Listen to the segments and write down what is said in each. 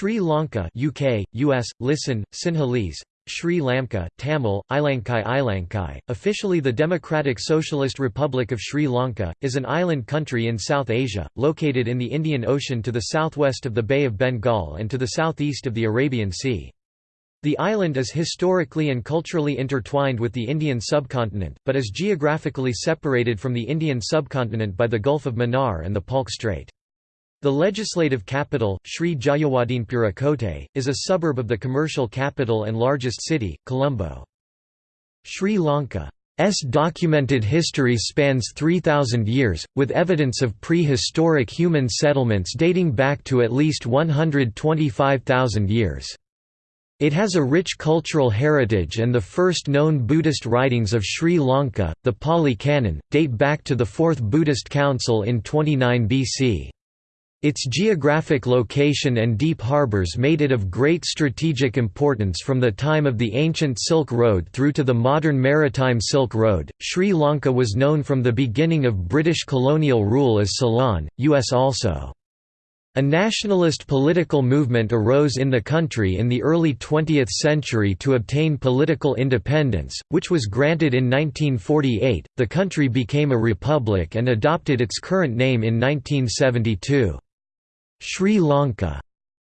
Sri Lanka UK, US, listen, Sinhalese, Sri Lanka, Tamil, Ilankai Ilankai, officially the Democratic Socialist Republic of Sri Lanka, is an island country in South Asia, located in the Indian Ocean to the southwest of the Bay of Bengal and to the southeast of the Arabian Sea. The island is historically and culturally intertwined with the Indian subcontinent, but is geographically separated from the Indian subcontinent by the Gulf of Mannar and the Palk Strait. The legislative capital, Sri Jayawardenepura Kotte, is a suburb of the commercial capital and largest city, Colombo. Sri Lanka's documented history spans 3,000 years, with evidence of prehistoric human settlements dating back to at least 125,000 years. It has a rich cultural heritage and the first known Buddhist writings of Sri Lanka, the Pali Canon, date back to the Fourth Buddhist Council in 29 BC. Its geographic location and deep harbors made it of great strategic importance from the time of the ancient Silk Road through to the modern Maritime Silk Road. Sri Lanka was known from the beginning of British colonial rule as Ceylon, US also. A nationalist political movement arose in the country in the early 20th century to obtain political independence, which was granted in 1948. The country became a republic and adopted its current name in 1972. Sri Lanka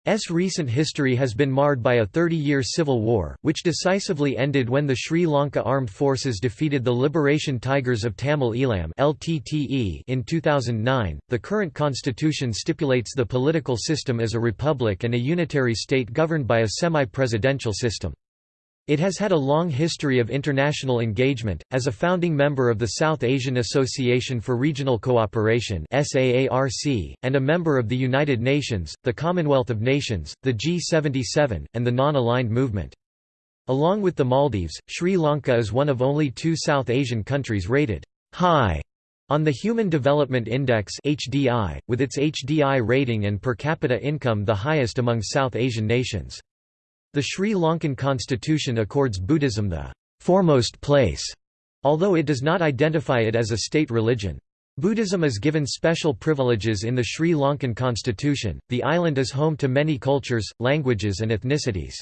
S recent history has been marred by a 30-year civil war, which decisively ended when the Sri Lanka Armed Forces defeated the Liberation Tigers of Tamil Eelam (LTTE) in 2009. The current constitution stipulates the political system as a republic and a unitary state governed by a semi-presidential system. It has had a long history of international engagement, as a founding member of the South Asian Association for Regional Cooperation and a member of the United Nations, the Commonwealth of Nations, the G77, and the Non-Aligned Movement. Along with the Maldives, Sri Lanka is one of only two South Asian countries rated high on the Human Development Index (HDI), with its HDI rating and per capita income the highest among South Asian nations. The Sri Lankan constitution accords Buddhism the foremost place, although it does not identify it as a state religion. Buddhism is given special privileges in the Sri Lankan constitution. The island is home to many cultures, languages, and ethnicities.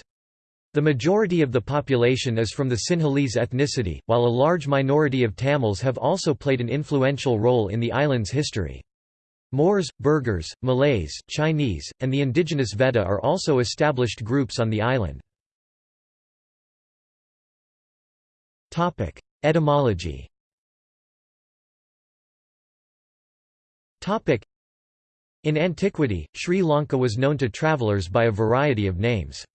The majority of the population is from the Sinhalese ethnicity, while a large minority of Tamils have also played an influential role in the island's history. Moors, Burghers, Malays, Chinese, and the indigenous Vedda are also established groups on the island. Etymology In antiquity, Sri Lanka was known to travellers by a variety of names.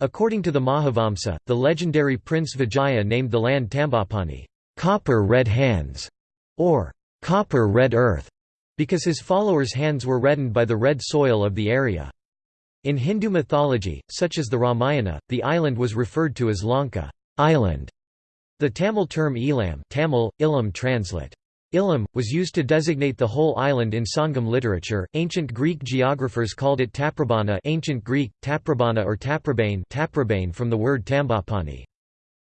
According to the Mahavamsa, the legendary Prince Vijaya named the land Tambapani copper red hands", or copper red earth, because his followers' hands were reddened by the red soil of the area. In Hindu mythology, such as the Ramayana, the island was referred to as Lanka island". The Tamil term Eelam Tamil, Ilam translate. Ilam, was used to designate the whole island in Sangam literature. Ancient Greek geographers called it Taprobana ancient Greek, Taprobana or Taprobane, Taprobane from the word Tambapani.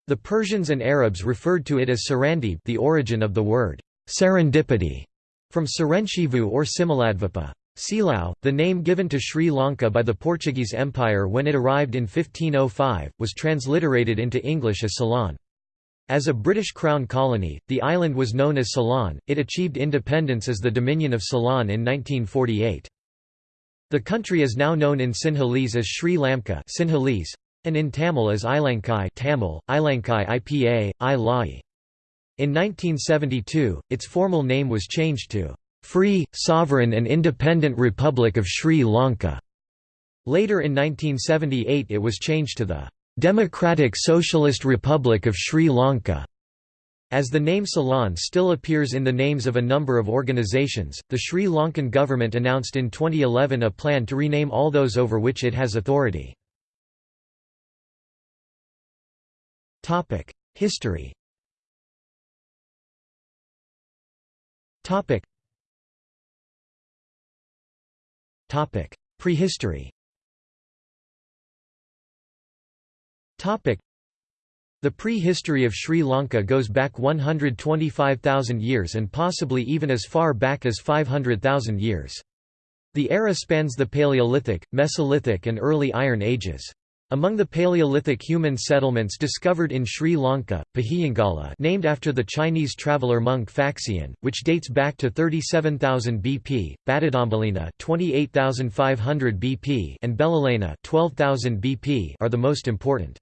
The Persians and Arabs referred to it as Sarandib the origin of the word serendipity. From Sarenchivu or Similadvipa. Silao, the name given to Sri Lanka by the Portuguese Empire when it arrived in 1505, was transliterated into English as Ceylon. As a British Crown colony, the island was known as Ceylon. It achieved independence as the Dominion of Ceylon in 1948. The country is now known in Sinhalese as Sri Lanka Sinhalese, and in Tamil as Ilankai Tamil, Ilankai IPA, I. In 1972, its formal name was changed to Free, Sovereign and Independent Republic of Sri Lanka. Later in 1978 it was changed to the Democratic Socialist Republic of Sri Lanka. As the name Ceylon still appears in the names of a number of organizations, the Sri Lankan government announced in 2011 a plan to rename all those over which it has authority. History Topic. Topic: Prehistory. Topic: The prehistory of Sri Lanka goes back 125,000 years and possibly even as far back as 500,000 years. The era spans the Paleolithic, Mesolithic and early Iron Ages. Among the Paleolithic human settlements discovered in Sri Lanka, Pahiyangala named after the Chinese traveller monk Faxian, which dates back to 37,000 BP, Batadombalena 28,500 BP and Belilena 12,000 BP are the most important.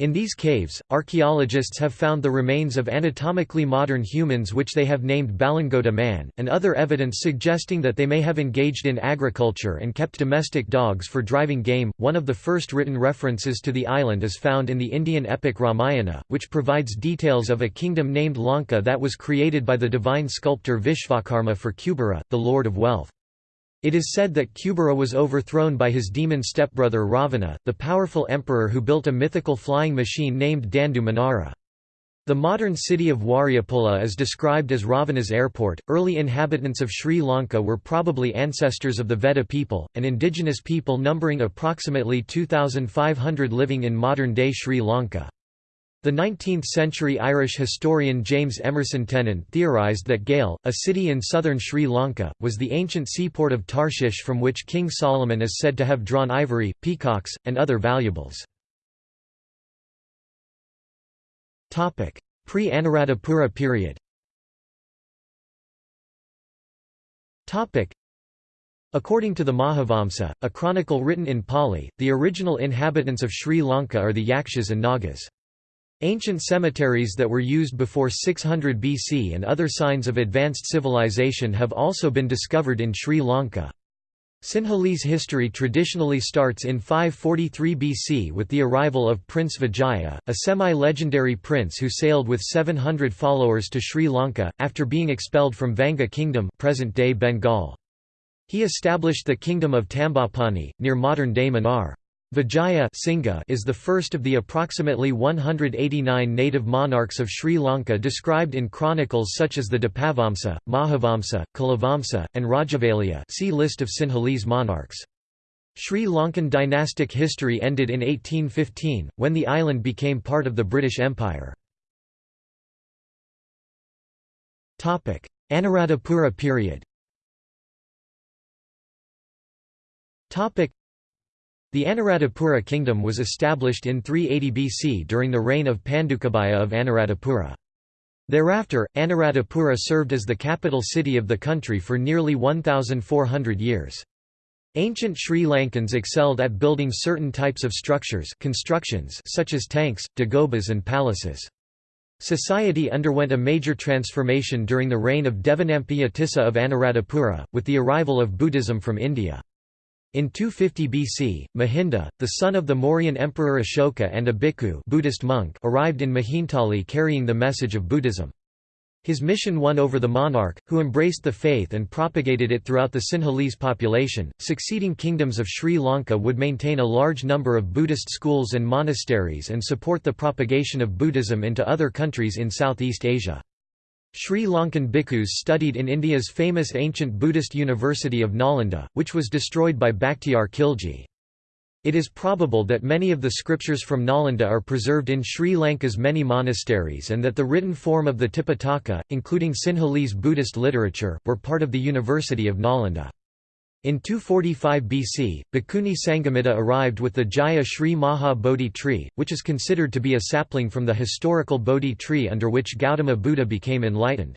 In these caves, archaeologists have found the remains of anatomically modern humans which they have named Balangoda man, and other evidence suggesting that they may have engaged in agriculture and kept domestic dogs for driving game. One of the first written references to the island is found in the Indian epic Ramayana, which provides details of a kingdom named Lanka that was created by the divine sculptor Vishvakarma for Kubera, the lord of wealth. It is said that Kubera was overthrown by his demon stepbrother Ravana, the powerful emperor who built a mythical flying machine named Dandu Manara. The modern city of Wariyapola is described as Ravana's airport. Early inhabitants of Sri Lanka were probably ancestors of the Vedda people, an indigenous people numbering approximately 2,500 living in modern day Sri Lanka. The 19th-century Irish historian James Emerson Tennent theorised that Galle, a city in southern Sri Lanka, was the ancient seaport of Tarshish from which King Solomon is said to have drawn ivory, peacocks, and other valuables. Pre-Anuradhapura period According to the Mahavamsa, a chronicle written in Pali, the original inhabitants of Sri Lanka are the Yakshas and Nagas. Ancient cemeteries that were used before 600 BC and other signs of advanced civilization have also been discovered in Sri Lanka. Sinhalese history traditionally starts in 543 BC with the arrival of Prince Vijaya, a semi-legendary prince who sailed with 700 followers to Sri Lanka, after being expelled from Vanga Kingdom present-day Bengal. He established the kingdom of Tambapani, near modern-day Mannar. Vijaya is the first of the approximately 189 native monarchs of Sri Lanka described in chronicles such as the Dipavamsa, Mahavamsa, Culavamsa, and Rajavaliya see List of Sinhalese monarchs. Sri Lankan dynastic history ended in 1815, when the island became part of the British Empire. Anuradhapura period the Anuradhapura kingdom was established in 380 BC during the reign of Pandukabhaya of Anuradhapura. Thereafter, Anuradhapura served as the capital city of the country for nearly 1,400 years. Ancient Sri Lankans excelled at building certain types of structures constructions such as tanks, dagobas and palaces. Society underwent a major transformation during the reign of Devanampiya Tissa of Anuradhapura, with the arrival of Buddhism from India. In 250 BC, Mahinda, the son of the Mauryan emperor Ashoka and a bhikkhu Buddhist monk arrived in Mihintale carrying the message of Buddhism. His mission won over the monarch, who embraced the faith and propagated it throughout the Sinhalese population. Succeeding kingdoms of Sri Lanka would maintain a large number of Buddhist schools and monasteries and support the propagation of Buddhism into other countries in Southeast Asia. Sri Lankan bhikkhus studied in India's famous ancient Buddhist university of Nalanda, which was destroyed by Bakhtiyar Khilji. It is probable that many of the scriptures from Nalanda are preserved in Sri Lanka's many monasteries and that the written form of the Tipitaka, including Sinhalese Buddhist literature, were part of the University of Nalanda. In 245 BC, Bhikkhuni Sanghamita arrived with the Jaya Sri Maha Bodhi tree, which is considered to be a sapling from the historical Bodhi tree under which Gautama Buddha became enlightened.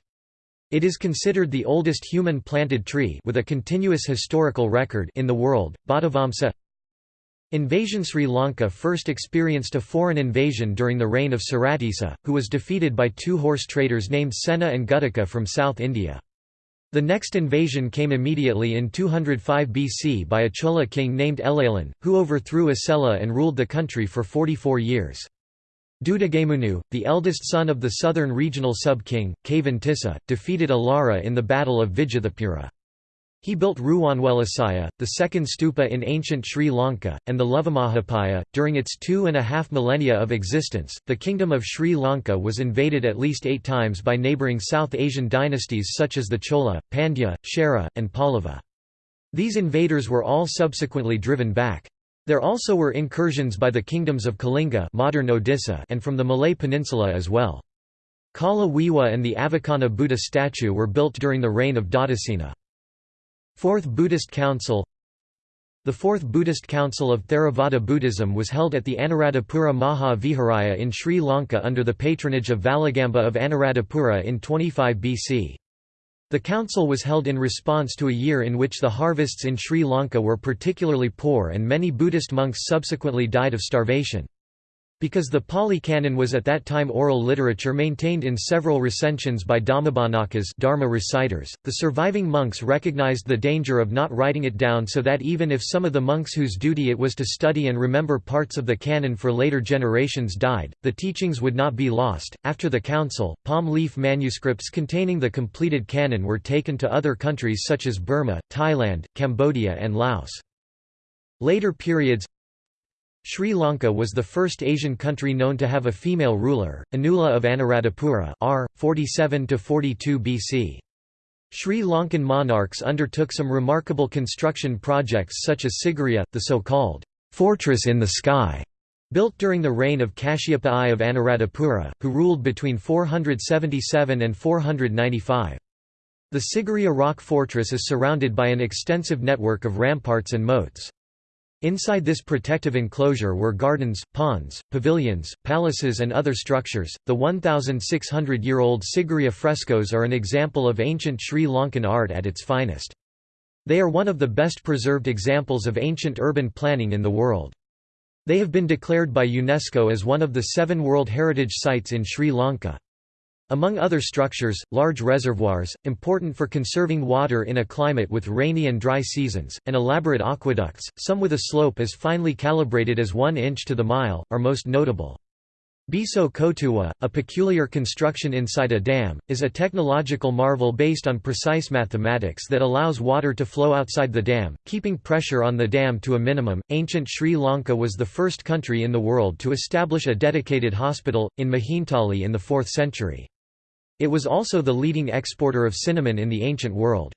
It is considered the oldest human planted tree with a continuous historical record in the world. Bhattavamsa Invasion Sri Lanka first experienced a foreign invasion during the reign of Suratissa, who was defeated by two horse traders named Sena and Guttika from South India. The next invasion came immediately in 205 BC by a Chola king named Elalan, who overthrew Asela and ruled the country for 44 years. Dutugemunu, the eldest son of the southern regional sub-king, Kavan Tissa, defeated Alara in the Battle of Vijithapura. He built Ruwanwelisaya, the second stupa in ancient Sri Lanka, and the Lovamahapaya. During its two and a half millennia of existence, the kingdom of Sri Lanka was invaded at least eight times by neighbouring South Asian dynasties such as the Chola, Pandya, Chera, and Pallava. These invaders were all subsequently driven back. There also were incursions by the kingdoms of Kalinga modern Odisha and from the Malay Peninsula as well. Kala Wewa and the Avukana Buddha statue were built during the reign of Dhatusena. Fourth Buddhist Council The Fourth Buddhist Council of Theravada Buddhism was held at the Anuradhapura Maha Viharaya in Sri Lanka under the patronage of Valagamba of Anuradhapura in 25 BC. The council was held in response to a year in which the harvests in Sri Lanka were particularly poor and many Buddhist monks subsequently died of starvation. Because the Pali Canon was at that time oral literature maintained in several recensions by Dhammabhanakas Dharma reciters, the surviving monks recognized the danger of not writing it down so that even if some of the monks whose duty it was to study and remember parts of the canon for later generations died, the teachings would not be lost. After the council, palm leaf manuscripts containing the completed canon were taken to other countries such as Burma, Thailand, Cambodia and Laos. Later periods Sri Lanka was the first Asian country known to have a female ruler, Anula of Anuradhapura r. 47–42 BC. Sri Lankan monarchs undertook some remarkable construction projects such as Sigiriya, the so-called «fortress in the sky», built during the reign of Kashyapa I of Anuradhapura, who ruled between 477 and 495. The Sigiriya rock fortress is surrounded by an extensive network of ramparts and moats. Inside this protective enclosure were gardens, ponds, pavilions, palaces, and other structures. The 1,600 year old Sigiriya frescoes are an example of ancient Sri Lankan art at its finest. They are one of the best preserved examples of ancient urban planning in the world. They have been declared by UNESCO as one of the seven World Heritage Sites in Sri Lanka. Among other structures, large reservoirs, important for conserving water in a climate with rainy and dry seasons, and elaborate aqueducts, some with a slope as finely calibrated as one inch to the mile, are most notable. Biso Kotuwa, a peculiar construction inside a dam, is a technological marvel based on precise mathematics that allows water to flow outside the dam, keeping pressure on the dam to a minimum. Ancient Sri Lanka was the first country in the world to establish a dedicated hospital, in Mihintale in the 4th century. It was also the leading exporter of cinnamon in the ancient world.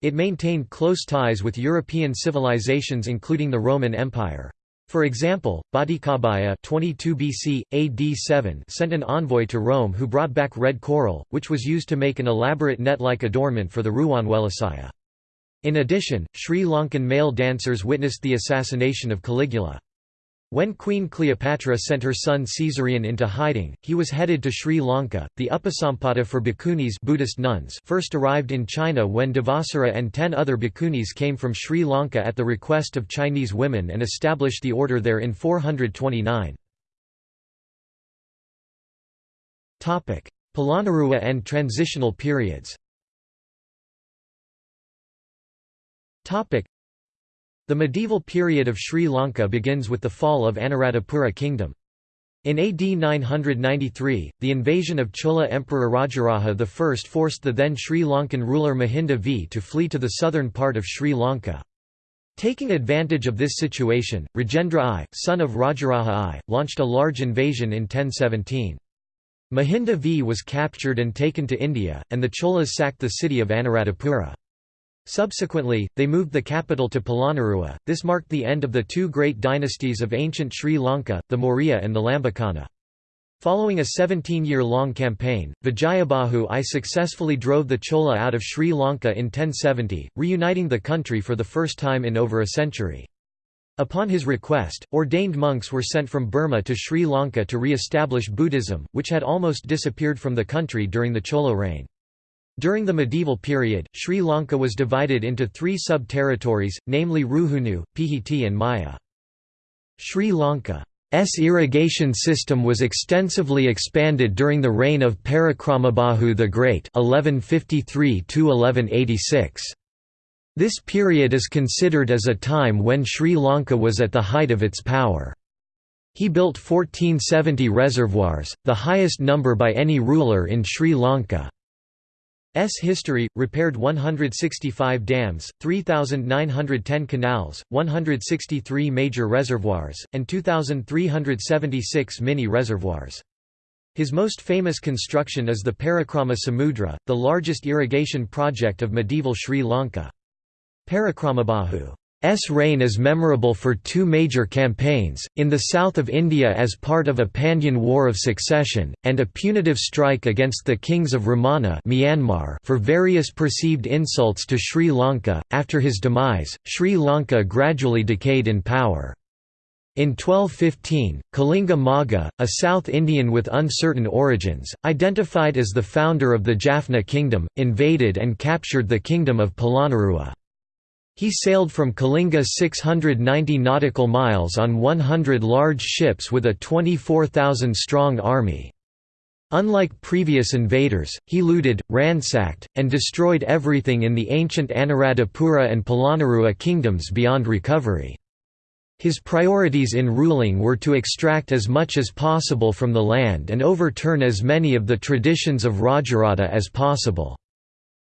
It maintained close ties with European civilizations including the Roman Empire. For example, Bhattikabhaya 22 BC, AD 7 sent an envoy to Rome who brought back red coral, which was used to make an elaborate net-like adornment for the Ruwanwelisaya. In addition, Sri Lankan male dancers witnessed the assassination of Caligula. When Queen Cleopatra sent her son Caesarion into hiding, he was headed to Sri Lanka. The Upasampada for bhikkhunis Buddhist nuns first arrived in China when Devasara and ten other bhikkhunis came from Sri Lanka at the request of Chinese women and established the order there in 429. Polonnaruwa and transitional periods the medieval period of Sri Lanka begins with the fall of Anuradhapura kingdom. In AD 993, the invasion of Chola Emperor Rajaraja I forced the then Sri Lankan ruler Mahinda V to flee to the southern part of Sri Lanka. Taking advantage of this situation, Rajendra I, son of Rajaraja I, launched a large invasion in 1017. Mahinda V was captured and taken to India, and the Cholas sacked the city of Anuradhapura. Subsequently, they moved the capital to Polonnaruwa. This marked the end of the two great dynasties of ancient Sri Lanka, the Maurya and the Lambakana. Following a 17-year-long campaign, Vijayabahu I successfully drove the Chola out of Sri Lanka in 1070, reuniting the country for the first time in over a century. Upon his request, ordained monks were sent from Burma to Sri Lanka to re-establish Buddhism, which had almost disappeared from the country during the Chola reign. During the medieval period, Sri Lanka was divided into three sub-territories, namely Ruhunu, Pihiti and Maya. Sri Lanka's irrigation system was extensively expanded during the reign of Parakramabahu the Great 1153 This period is considered as a time when Sri Lanka was at the height of its power. He built 1470 reservoirs, the highest number by any ruler in Sri Lanka. S history, repaired 165 dams, 3,910 canals, 163 major reservoirs, and 2,376 mini-reservoirs. His most famous construction is the Parakrama Samudra, the largest irrigation project of medieval Sri Lanka. Parakramabahu reign is memorable for two major campaigns, in the south of India as part of a Pandyan War of Succession, and a punitive strike against the kings of Ramana Myanmar for various perceived insults to Sri Lanka. After his demise, Sri Lanka gradually decayed in power. In 1215, Kalinga Maga, a South Indian with uncertain origins, identified as the founder of the Jaffna kingdom, invaded and captured the kingdom of Polonnaruwa. He sailed from Kalinga 690 nautical miles on 100 large ships with a 24,000-strong army. Unlike previous invaders, he looted, ransacked, and destroyed everything in the ancient Anuradhapura and Polonnaruwa kingdoms beyond recovery. His priorities in ruling were to extract as much as possible from the land and overturn as many of the traditions of Rajarata as possible.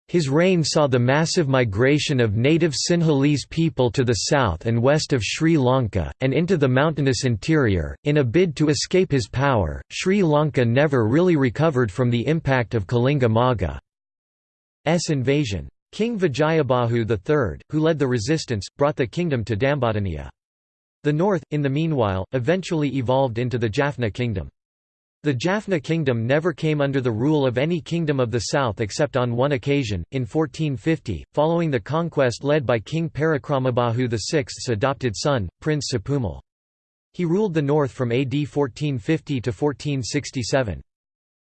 His reign saw the massive migration of native Sinhalese people to the south and west of Sri Lanka, and into the mountainous interior. In a bid to escape his power, Sri Lanka never really recovered from the impact of Kalinga Maga's invasion. King Vijayabahu III, who led the resistance, brought the kingdom to Dambadeniya. The north, in the meanwhile, eventually evolved into the Jaffna kingdom. The Jaffna kingdom never came under the rule of any kingdom of the south except on one occasion, in 1450, following the conquest led by King Parakramabahu VI's adopted son, Prince Sapumal. He ruled the north from AD 1450 to 1467.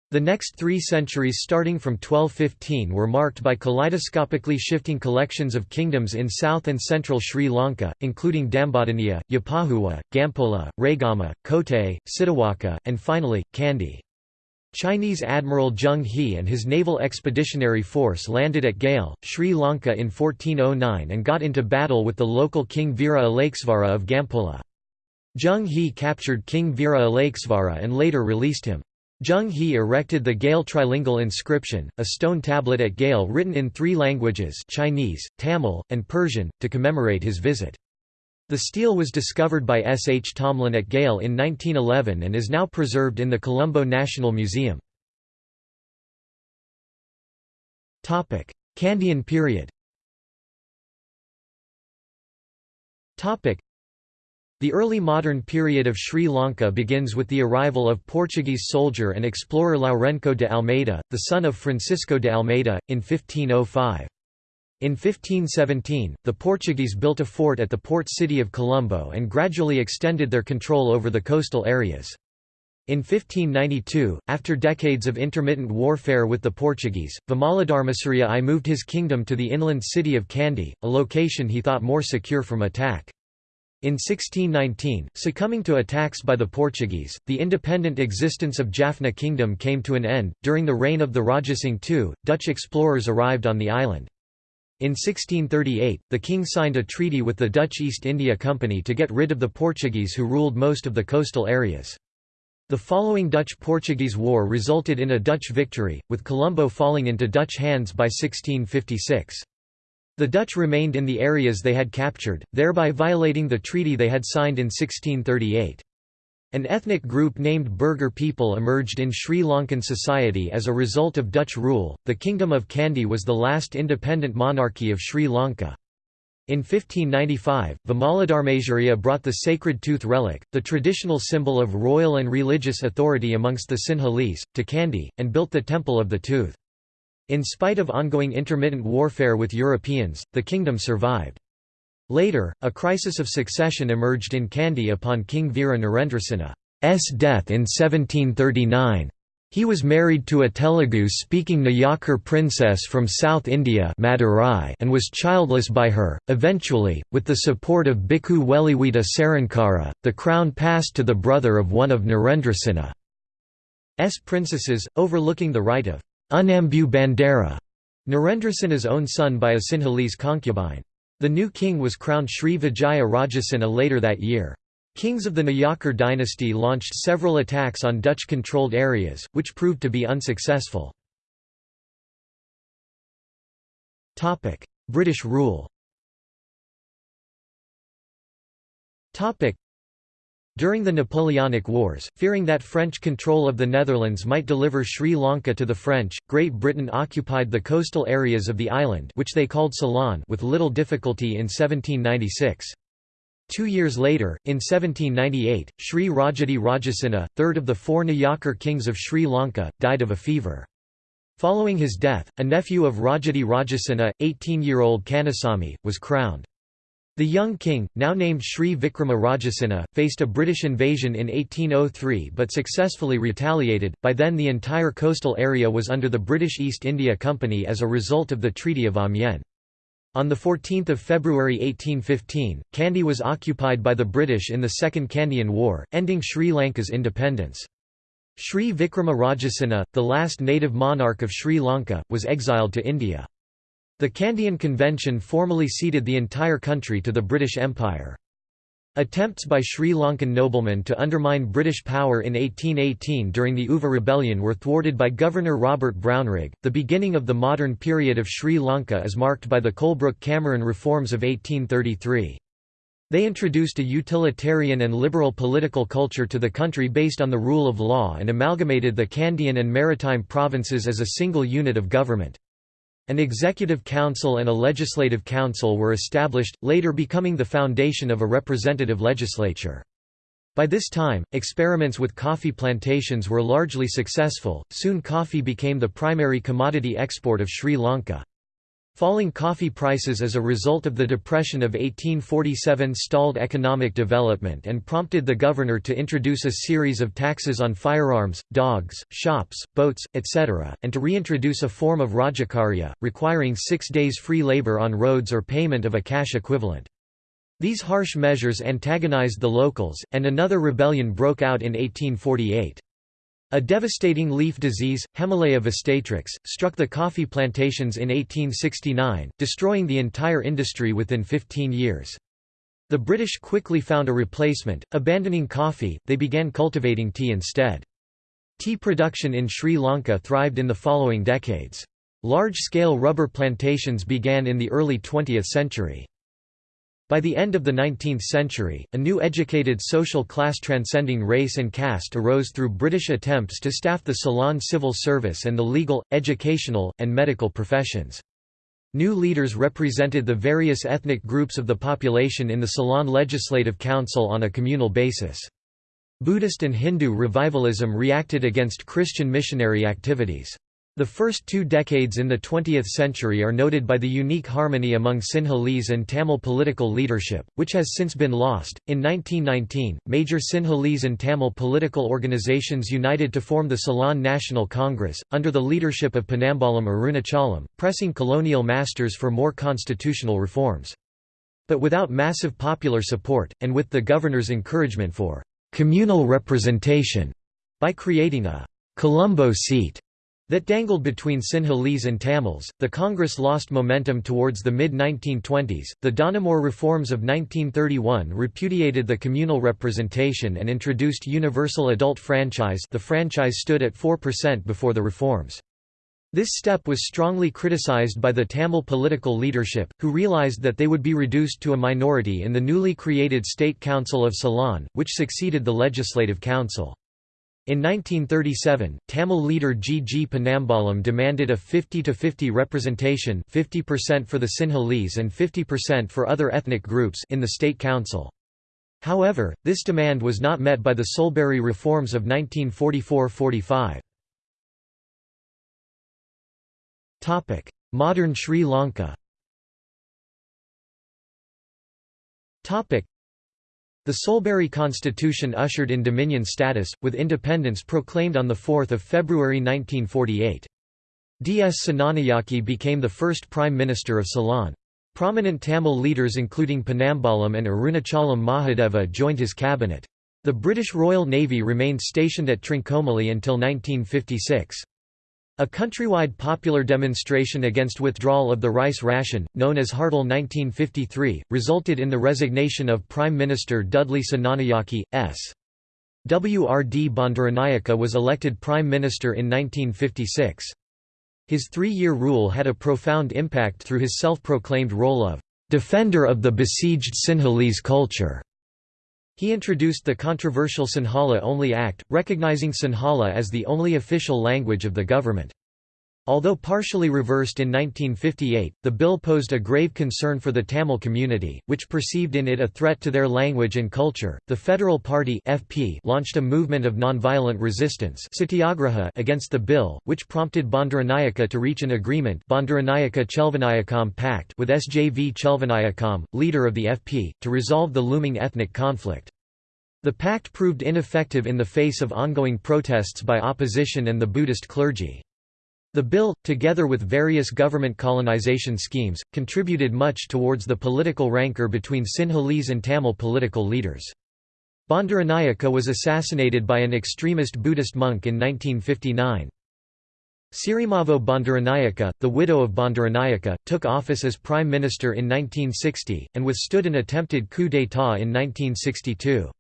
The next three centuries starting from 1215 were marked by kaleidoscopically shifting collections of kingdoms in south and central Sri Lanka, including Dambadeniya, Yapahuwa, Gampola, Regama, Kotte, Sitawaka, and finally, Kandy. Chinese Admiral Zheng He and his naval expeditionary force landed at Galle, Sri Lanka in 1409 and got into battle with the local King Veera Alaikesvara of Gampola. Zheng He captured King Veera Alaikesvara and later released him. Zheng He erected the Galle trilingual inscription, a stone tablet at Galle written in three languages Chinese, Tamil, and Persian, to commemorate his visit. The stele was discovered by S. H. Tomlin at Galle in 1911 and is now preserved in the Colombo National Museum. Kandyan period the early modern period of Sri Lanka begins with the arrival of Portuguese soldier and explorer Lourenço de Almeida, the son of Francisco de Almeida, in 1505. In 1517, the Portuguese built a fort at the port city of Colombo and gradually extended their control over the coastal areas. In 1592, after decades of intermittent warfare with the Portuguese, Vimaladharmasuriya I moved his kingdom to the inland city of Kandy, a location he thought more secure from attack. In 1619, succumbing to attacks by the Portuguese, the independent existence of Jaffna Kingdom came to an end. During the reign of the Rajasingh II, Dutch explorers arrived on the island. In 1638, the king signed a treaty with the Dutch East India Company to get rid of the Portuguese who ruled most of the coastal areas. The following Dutch–Portuguese War resulted in a Dutch victory, with Colombo falling into Dutch hands by 1656. The Dutch remained in the areas they had captured, thereby violating the treaty they had signed in 1638. An ethnic group named Burgher people emerged in Sri Lankan society as a result of Dutch rule. The Kingdom of Kandy was the last independent monarchy of Sri Lanka. In 1595, Vimaladharmasuriya brought the sacred tooth relic, the traditional symbol of royal and religious authority amongst the Sinhalese, to Kandy, and built the Temple of the Tooth. In spite of ongoing intermittent warfare with Europeans, the kingdom survived. Later, a crisis of succession emerged in Kandy upon King Veera Narendrasinha's death in 1739. He was married to a Telugu-speaking Nayakar princess from South India Madurai and was childless by her. Eventually, with the support of Bhikkhu Weliwita Sarankara, the crown passed to the brother of one of Narendrasinha's princesses, overlooking the right of Unambu Bandara, Narendrasinha's own son by a Sinhalese concubine. The new king was crowned Sri Vijaya Rajasinha later that year. Kings of the Nayakar dynasty launched several attacks on Dutch-controlled areas, which proved to be unsuccessful. British rule During the Napoleonic Wars, fearing that French control of the Netherlands might deliver Sri Lanka to the French, Great Britain occupied the coastal areas of the island which they called Ceylon with little difficulty in 1796. Two years later, in 1798, Sri Rajadi Rajasinha, third of the four Nayakar kings of Sri Lanka, died of a fever. Following his death, a nephew of Rajadi Rajasinha, 18-year-old Kannasamy, was crowned. The young king, now named Sri Vikrama Rajasinha, faced a British invasion in 1803 but successfully retaliated. By then, the entire coastal area was under the British East India Company as a result of the Treaty of Amiens. On 14 February 1815, Kandy was occupied by the British in the Second Kandyan War, ending Sri Lanka's independence. Sri Vikrama Rajasinha, the last native monarch of Sri Lanka, was exiled to India. The Kandyan Convention formally ceded the entire country to the British Empire. Attempts by Sri Lankan noblemen to undermine British power in 1818 during the Uva Rebellion were thwarted by Governor Robert Brownrigg. The beginning of the modern period of Sri Lanka is marked by the Colebrook-Cameron reforms of 1833. They introduced a utilitarian and liberal political culture to the country based on the rule of law and amalgamated the Kandyan and maritime provinces as a single unit of government. An executive council and a legislative council were established, later becoming the foundation of a representative legislature. By this time, experiments with coffee plantations were largely successful, soon coffee became the primary commodity export of Sri Lanka. Falling coffee prices as a result of the Depression of 1847 stalled economic development and prompted the governor to introduce a series of taxes on firearms, dogs, shops, boats, etc., and to reintroduce a form of rajakarya, requiring six days free labor on roads or payment of a cash equivalent. These harsh measures antagonized the locals, and another rebellion broke out in 1848. A devastating leaf disease, Hemileia vastatrix, struck the coffee plantations in 1869, destroying the entire industry within 15 years. The British quickly found a replacement, abandoning coffee, they began cultivating tea instead. Tea production in Sri Lanka thrived in the following decades. Large-scale rubber plantations began in the early 20th century. By the end of the 19th century, a new educated social class transcending race and caste arose through British attempts to staff the Ceylon civil service and the legal, educational, and medical professions. New leaders represented the various ethnic groups of the population in the Ceylon Legislative Council on a communal basis. Buddhist and Hindu revivalism reacted against Christian missionary activities. The first two decades in the 20th century are noted by the unique harmony among Sinhalese and Tamil political leadership, which has since been lost. In 1919, major Sinhalese and Tamil political organizations united to form the Ceylon National Congress, under the leadership of Ponnambalam Arunachalam, pressing colonial masters for more constitutional reforms. But without massive popular support, and with the governor's encouragement for communal representation by creating a Colombo seat that dangled between Sinhalese and Tamils. The Congress lost momentum towards the mid 1920s. The Donoughmore reforms of 1931 repudiated the communal representation and introduced universal adult franchise. The franchise stood at 4% before the reforms. This step was strongly criticized by the Tamil political leadership, who realized that they would be reduced to a minority in the newly created State Council of Ceylon, which succeeded the Legislative Council. In 1937, Tamil leader G. G. Ponnambalam demanded a 50-50 representation 50% for the Sinhalese and 50% for other ethnic groups in the state council. However, this demand was not met by the Soulbury reforms of 1944–45. Modern Sri Lanka the Soulbury Constitution ushered in Dominion status, with independence proclaimed on 4 February 1948. D. S. Senanayake became the first Prime Minister of Ceylon. Prominent Tamil leaders including Ponnambalam and Arunachalam Mahadeva joined his cabinet. The British Royal Navy remained stationed at Trincomalee until 1956. A countrywide popular demonstration against withdrawal of the rice ration, known as Hartal 1953, resulted in the resignation of Prime Minister Dudley Senanayake, S. W. R. D. Bandaranaike was elected Prime Minister in 1956. His three-year rule had a profound impact through his self-proclaimed role of «defender of the besieged Sinhalese culture». He introduced the controversial Sinhala Only Act, recognizing Sinhala as the only official language of the government. Although partially reversed in 1958, the bill posed a grave concern for the Tamil community, which perceived in it a threat to their language and culture. The Federal Party (FP) launched a movement of nonviolent resistance (satyagraha) against the bill, which prompted Bandaranaike to reach an agreement Bandaranaike Chelvanayakam Pact with SJV Chelvanayakam, leader of the FP, to resolve the looming ethnic conflict. The pact proved ineffective in the face of ongoing protests by opposition and the Buddhist clergy. The bill, together with various government colonization schemes, contributed much towards the political rancor between Sinhalese and Tamil political leaders. Bandaranaike was assassinated by an extremist Buddhist monk in 1959. Sirimavo Bandaranaike, the widow of Bandaranaike, took office as prime minister in 1960, and withstood an attempted coup d'état in 1962.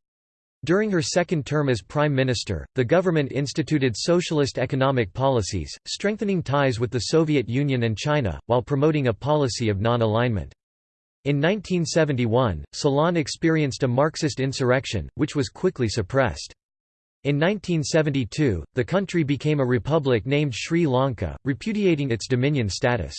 During her second term as Prime Minister, the government instituted socialist economic policies, strengthening ties with the Soviet Union and China, while promoting a policy of non-alignment. In 1971, Ceylon experienced a Marxist insurrection, which was quickly suppressed. In 1972, the country became a republic named Sri Lanka, repudiating its dominion status.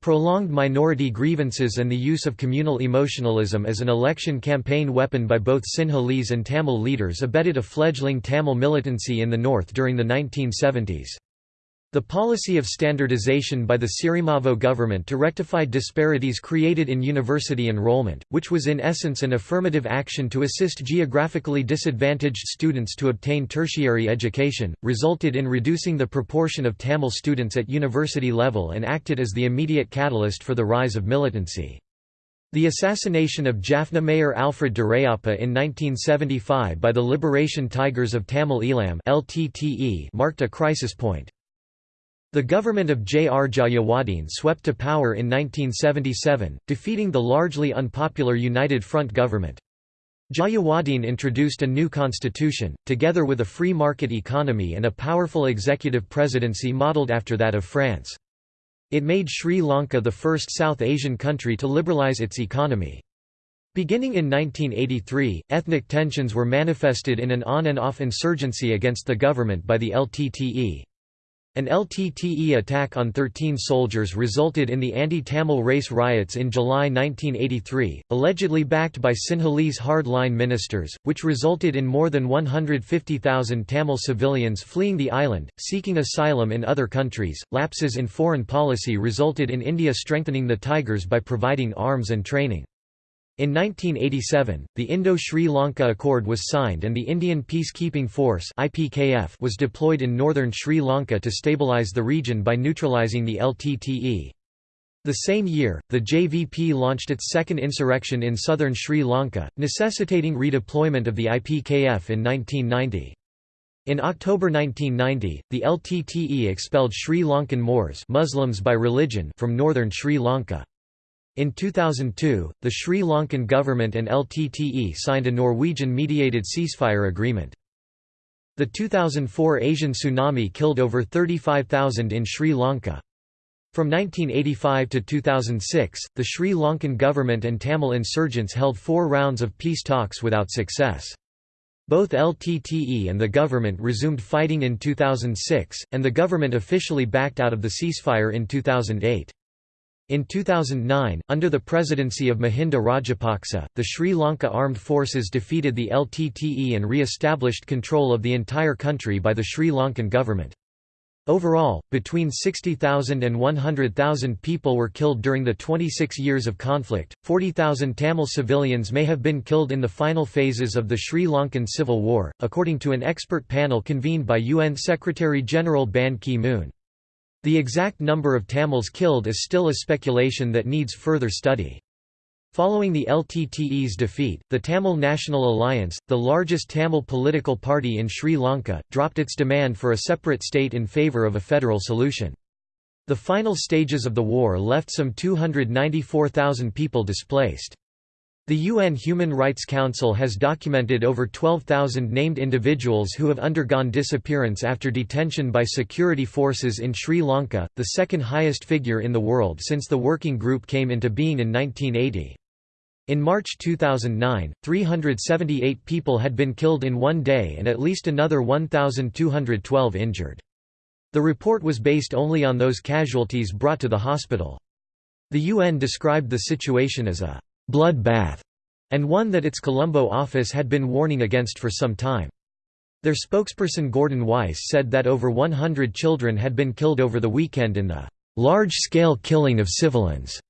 Prolonged minority grievances and the use of communal emotionalism as an election campaign weapon by both Sinhalese and Tamil leaders abetted a fledgling Tamil militancy in the north during the 1970s. The policy of standardization by the Sirimavo government to rectify disparities created in university enrollment, which was in essence an affirmative action to assist geographically disadvantaged students to obtain tertiary education, resulted in reducing the proportion of Tamil students at university level and acted as the immediate catalyst for the rise of militancy. The assassination of Jaffna Mayor Alfred Duraiappah in 1975 by the Liberation Tigers of Tamil Eelam marked a crisis point. The government of J. R. Jayewardene swept to power in 1977, defeating the largely unpopular United Front government. Jayewardene introduced a new constitution, together with a free market economy and a powerful executive presidency modelled after that of France. It made Sri Lanka the first South Asian country to liberalize its economy. Beginning in 1983, ethnic tensions were manifested in an on and off insurgency against the government by the LTTE. An LTTE attack on 13 soldiers resulted in the anti-Tamil race riots in July 1983, allegedly backed by Sinhalese hard-line ministers, which resulted in more than 150,000 Tamil civilians fleeing the island, seeking asylum in other countries. Lapses in foreign policy resulted in India strengthening the Tigers by providing arms and training. In 1987, the Indo-Sri Lanka Accord was signed and the Indian Peacekeeping Force IPKF was deployed in northern Sri Lanka to stabilize the region by neutralizing the LTTE. The same year, the JVP launched its second insurrection in southern Sri Lanka, necessitating redeployment of the IPKF in 1990. In October 1990, the LTTE expelled Sri Lankan Moors Muslims by religion from northern Sri Lanka. In 2002, the Sri Lankan government and LTTE signed a Norwegian-mediated ceasefire agreement. The 2004 Asian tsunami killed over 35,000 in Sri Lanka. From 1985 to 2006, the Sri Lankan government and Tamil insurgents held four rounds of peace talks without success. Both LTTE and the government resumed fighting in 2006, and the government officially backed out of the ceasefire in 2008. In 2009, under the presidency of Mahinda Rajapaksa, the Sri Lanka Armed Forces defeated the LTTE and re-established control of the entire country by the Sri Lankan government. Overall, between 60,000 and 100,000 people were killed during the 26 years of conflict. 40,000 Tamil civilians may have been killed in the final phases of the Sri Lankan civil war, according to an expert panel convened by UN Secretary General Ban Ki-moon. The exact number of Tamils killed is still a speculation that needs further study. Following the LTTE's defeat, the Tamil National Alliance, the largest Tamil political party in Sri Lanka, dropped its demand for a separate state in favour of a federal solution. The final stages of the war left some 294,000 people displaced. The UN Human Rights Council has documented over 12,000 named individuals who have undergone disappearance after detention by security forces in Sri Lanka, the second highest figure in the world since the working group came into being in 1980. In March 2009, 378 people had been killed in one day and at least another 1,212 injured. The report was based only on those casualties brought to the hospital. The UN described the situation as a bloodbath and one that its Colombo office had been warning against for some time. Their spokesperson Gordon Weiss said that over 100 children had been killed over the weekend in the large-scale killing of civilians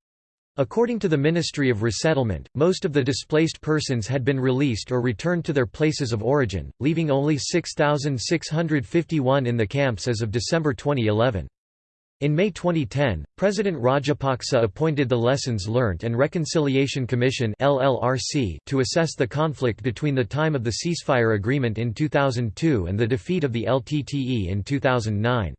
According to the Ministry of Resettlement, most of the displaced persons had been released or returned to their places of origin, leaving only 6,651 in the camps as of December 2011. In May 2010, President Rajapaksa appointed the Lessons Learnt and Reconciliation Commission to assess the conflict between the time of the ceasefire agreement in 2002 and the defeat of the LTTE in 2009.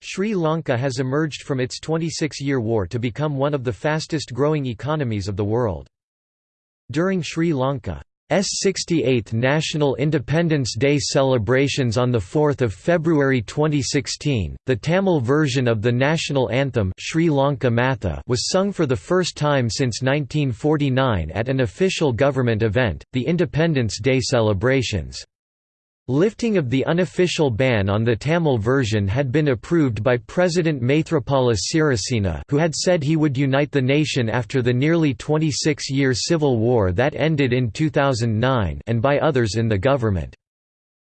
Sri Lanka has emerged from its 26-year war to become one of the fastest growing economies of the world. During Sri Lanka's 68th National Independence Day celebrations on 4 February 2016, the Tamil version of the national anthem Sri Lanka Matha was sung for the first time since 1949 at an official government event, the Independence Day celebrations. Lifting of the unofficial ban on the Tamil version had been approved by President Maithripala Sirisena who had said he would unite the nation after the nearly 26-year civil war that ended in 2009 and by others in the government.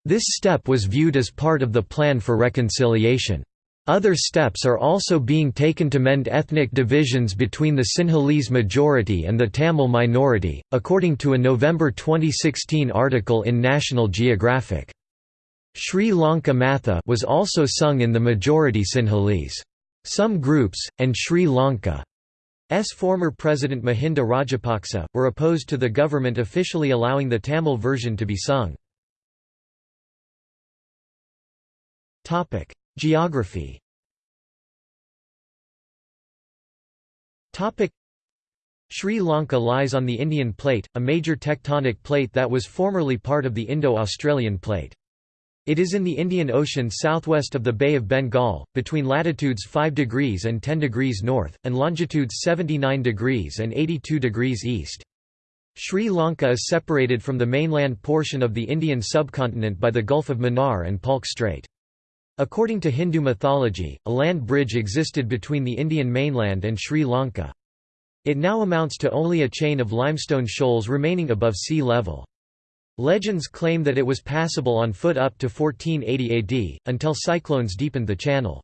This step was viewed as part of the plan for reconciliation. Other steps are also being taken to mend ethnic divisions between the Sinhalese majority and the Tamil minority, according to a November 2016 article in National Geographic. Sri Lanka Matha was also sung in the majority Sinhalese. Some groups, and Sri Lanka's former president Mahinda Rajapaksa, were opposed to the government officially allowing the Tamil version to be sung. Geography Sri Lanka lies on the Indian Plate, a major tectonic plate that was formerly part of the Indo-Australian Plate. It is in the Indian Ocean southwest of the Bay of Bengal, between latitudes 5 degrees and 10 degrees north, and longitudes 79 degrees and 82 degrees east. Sri Lanka is separated from the mainland portion of the Indian subcontinent by the Gulf of Mannar and Palk Strait. According to Hindu mythology, a land bridge existed between the Indian mainland and Sri Lanka. It now amounts to only a chain of limestone shoals remaining above sea level. Legends claim that it was passable on foot up to 1480 AD, until cyclones deepened the channel.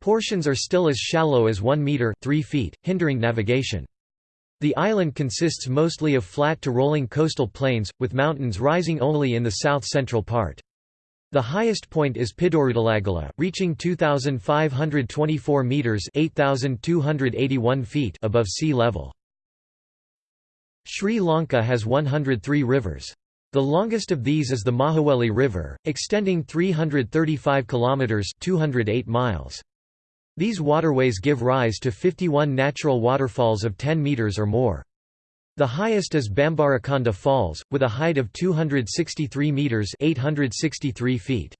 Portions are still as shallow as 1 metre 3 feet, hindering navigation. The island consists mostly of flat to rolling coastal plains, with mountains rising only in the south-central part. The highest point is Pidurutalagala, reaching 2,524 metres 8,281 feet above sea level. Sri Lanka has 103 rivers. The longest of these is the Mahaweli River, extending 335 kilometers (208 miles). These waterways give rise to 51 natural waterfalls of 10 meters or more. The highest is Bambarakanda Falls, with a height of 263 metres 863 feet.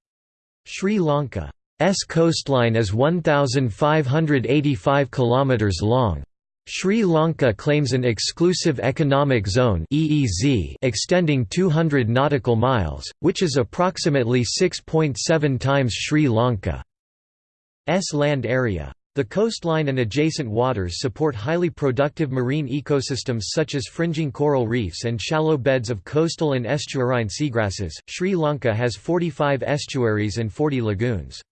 Sri Lanka's coastline is 1,585 kilometres long. Sri Lanka claims an exclusive economic zone (EEZ) extending 200 nautical miles, which is approximately 6.7 times Sri Lanka's land area. The coastline and adjacent waters support highly productive marine ecosystems such as fringing coral reefs and shallow beds of coastal and estuarine seagrasses. Sri Lanka has 45 estuaries and 40 lagoons.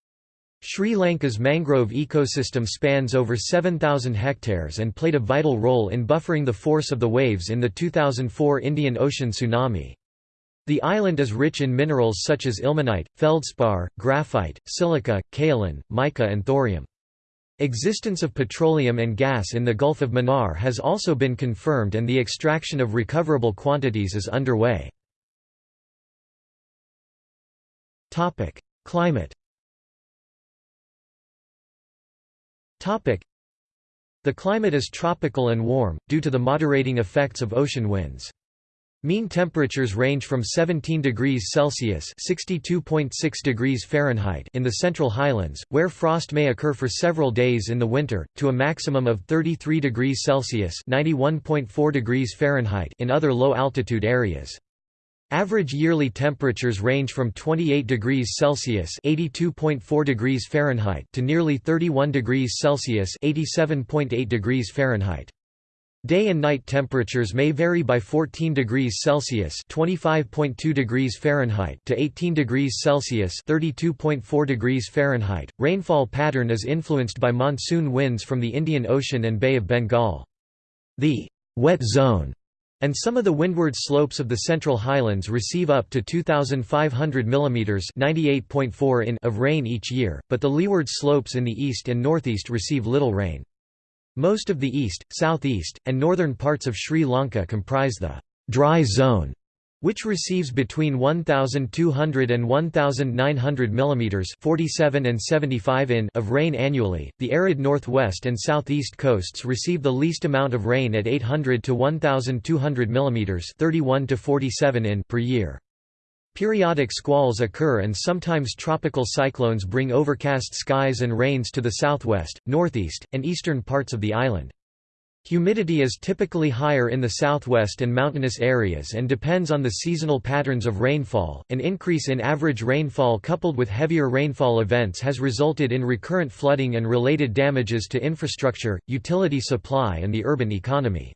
Sri Lanka's mangrove ecosystem spans over 7,000 hectares and played a vital role in buffering the force of the waves in the 2004 Indian Ocean tsunami. The island is rich in minerals such as ilmenite, feldspar, graphite, silica, kaolin, mica and thorium. Existence of petroleum and gas in the Gulf of Mannar has also been confirmed and the extraction of recoverable quantities is underway. Climate The climate is tropical and warm, due to the moderating effects of ocean winds. Mean temperatures range from 17 degrees Celsius (62.6 degrees Fahrenheit) in the Central Highlands, where frost may occur for several days in the winter, to a maximum of 33 degrees Celsius (91.4 degrees Fahrenheit) in other low-altitude areas. Average yearly temperatures range from 28 degrees Celsius (82.4 degrees Fahrenheit) to nearly 31 degrees Celsius (87.8 degrees Fahrenheit). Day and night temperatures may vary by 14 degrees Celsius (25.2 degrees Fahrenheit) to 18 degrees Celsius (32.4 degrees Fahrenheit). Rainfall pattern is influenced by monsoon winds from the Indian Ocean and Bay of Bengal. The wet zone and some of the windward slopes of the Central Highlands receive up to 2,500 mm (98.4 in) of rain each year, but the leeward slopes in the east and northeast receive little rain. Most of the east, southeast, and northern parts of Sri Lanka comprise the dry zone, which receives between 1,200 and 1,900 mm 47 and 75 in of rain annually. The arid northwest and southeast coasts receive the least amount of rain at 800 to 1,200 mm 31 to 47 in per year. Periodic squalls occur and sometimes tropical cyclones bring overcast skies and rains to the southwest, northeast, and eastern parts of the island. Humidity is typically higher in the southwest and mountainous areas and depends on the seasonal patterns of rainfall. An increase in average rainfall coupled with heavier rainfall events has resulted in recurrent flooding and related damages to infrastructure, utility supply, and the urban economy.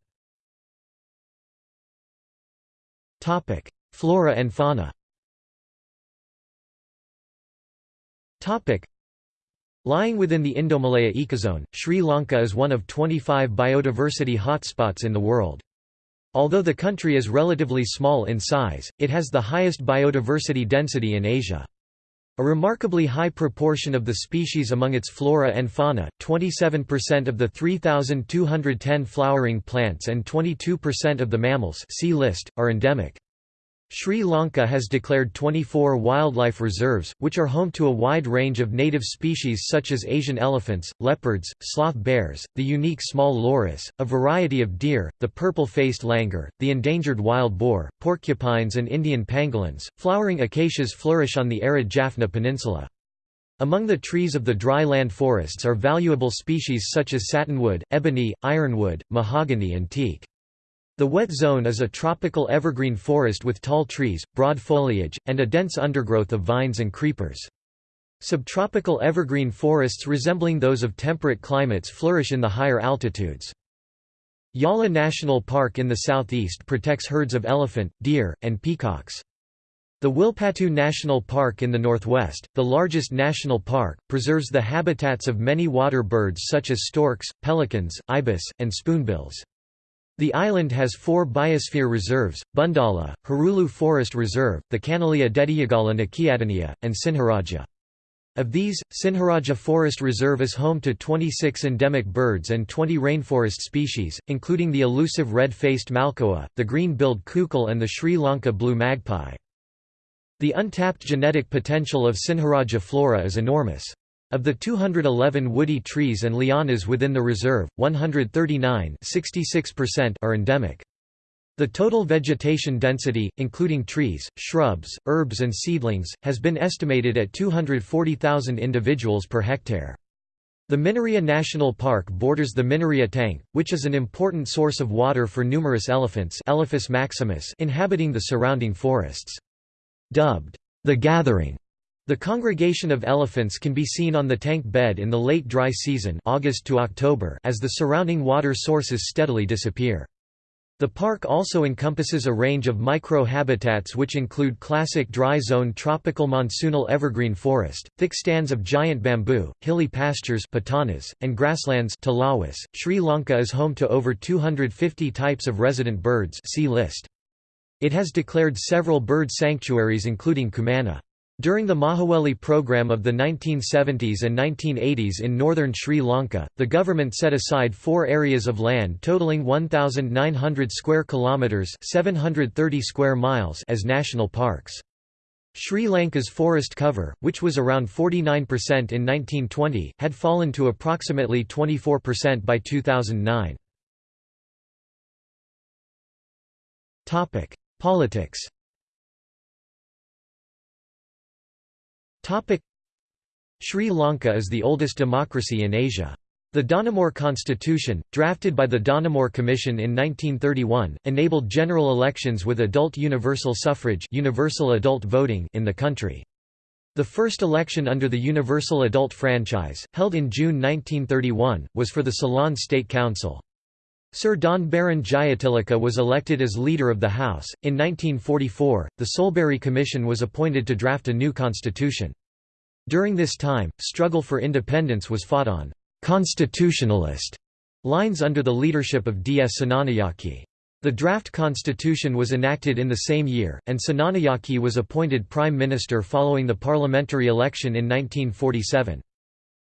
Topic: Flora and fauna. Lying within the Indomalaya ecozone, Sri Lanka is one of 25 biodiversity hotspots in the world. Although the country is relatively small in size, it has the highest biodiversity density in Asia. A remarkably high proportion of the species among its flora and fauna, 27% of the 3,210 flowering plants and 22% of the mammals see list, are endemic. Sri Lanka has declared 24 wildlife reserves, which are home to a wide range of native species such as Asian elephants, leopards, sloth bears, the unique small loris, a variety of deer, the purple-faced langur, the endangered wild boar, porcupines and Indian pangolins. Flowering acacias flourish on the arid Jaffna Peninsula. Among the trees of the dry land forests are valuable species such as satinwood, ebony, ironwood, mahogany and teak. The wet zone is a tropical evergreen forest with tall trees, broad foliage, and a dense undergrowth of vines and creepers. Subtropical evergreen forests resembling those of temperate climates flourish in the higher altitudes. Yala National Park in the southeast protects herds of elephant, deer, and peacocks. The Wilpattu National Park in the northwest, the largest national park, preserves the habitats of many water birds such as storks, pelicans, ibis, and spoonbills. The island has four biosphere reserves, Bundala, Hurulu Forest Reserve, the Kanneliya Dediyagala Nakiyadeniya, and Sinharaja. Of these, Sinharaja Forest Reserve is home to 26 endemic birds and 20 rainforest species, including the elusive red-faced malkoha, the green-billed coucal and the Sri Lanka blue magpie. The untapped genetic potential of Sinharaja flora is enormous. Of the 211 woody trees and lianas within the reserve, 139 are endemic. The total vegetation density, including trees, shrubs, herbs and seedlings, has been estimated at 240,000 individuals per hectare. The Minneriya National Park borders the Minneriya Tank, which is an important source of water for numerous elephants Elephas maximus inhabiting the surrounding forests. Dubbed, the Gathering, the congregation of elephants can be seen on the tank bed in the late dry season August to October as the surrounding water sources steadily disappear. The park also encompasses a range of micro-habitats which include classic dry zone tropical monsoonal evergreen forest, thick stands of giant bamboo, hilly pastures patanas, and grasslands talawas. .Sri Lanka is home to over 250 types of resident birds see list. It has declared several bird sanctuaries including Kumana. During the Mahaweli program of the 1970s and 1980s in northern Sri Lanka, the government set aside four areas of land totaling 1,900 square kilometres 730 square miles as national parks. Sri Lanka's forest cover, which was around 49% in 1920, had fallen to approximately 24% by 2009. Politics Sri Lanka is the oldest democracy in Asia. The Donoughmore Constitution, drafted by the Donoughmore Commission in 1931, enabled general elections with adult universal suffrage universal adult voting in the country. The first election under the Universal Adult Franchise, held in June 1931, was for the Ceylon State Council. Sir Don Baron Jayatilaka was elected as leader of the House. In 1944, the Soulbury Commission was appointed to draft a new constitution. During this time, struggle for independence was fought on constitutionalist lines under the leadership of D. S. Senanayake. The draft constitution was enacted in the same year, and Senanayake was appointed prime minister following the parliamentary election in 1947.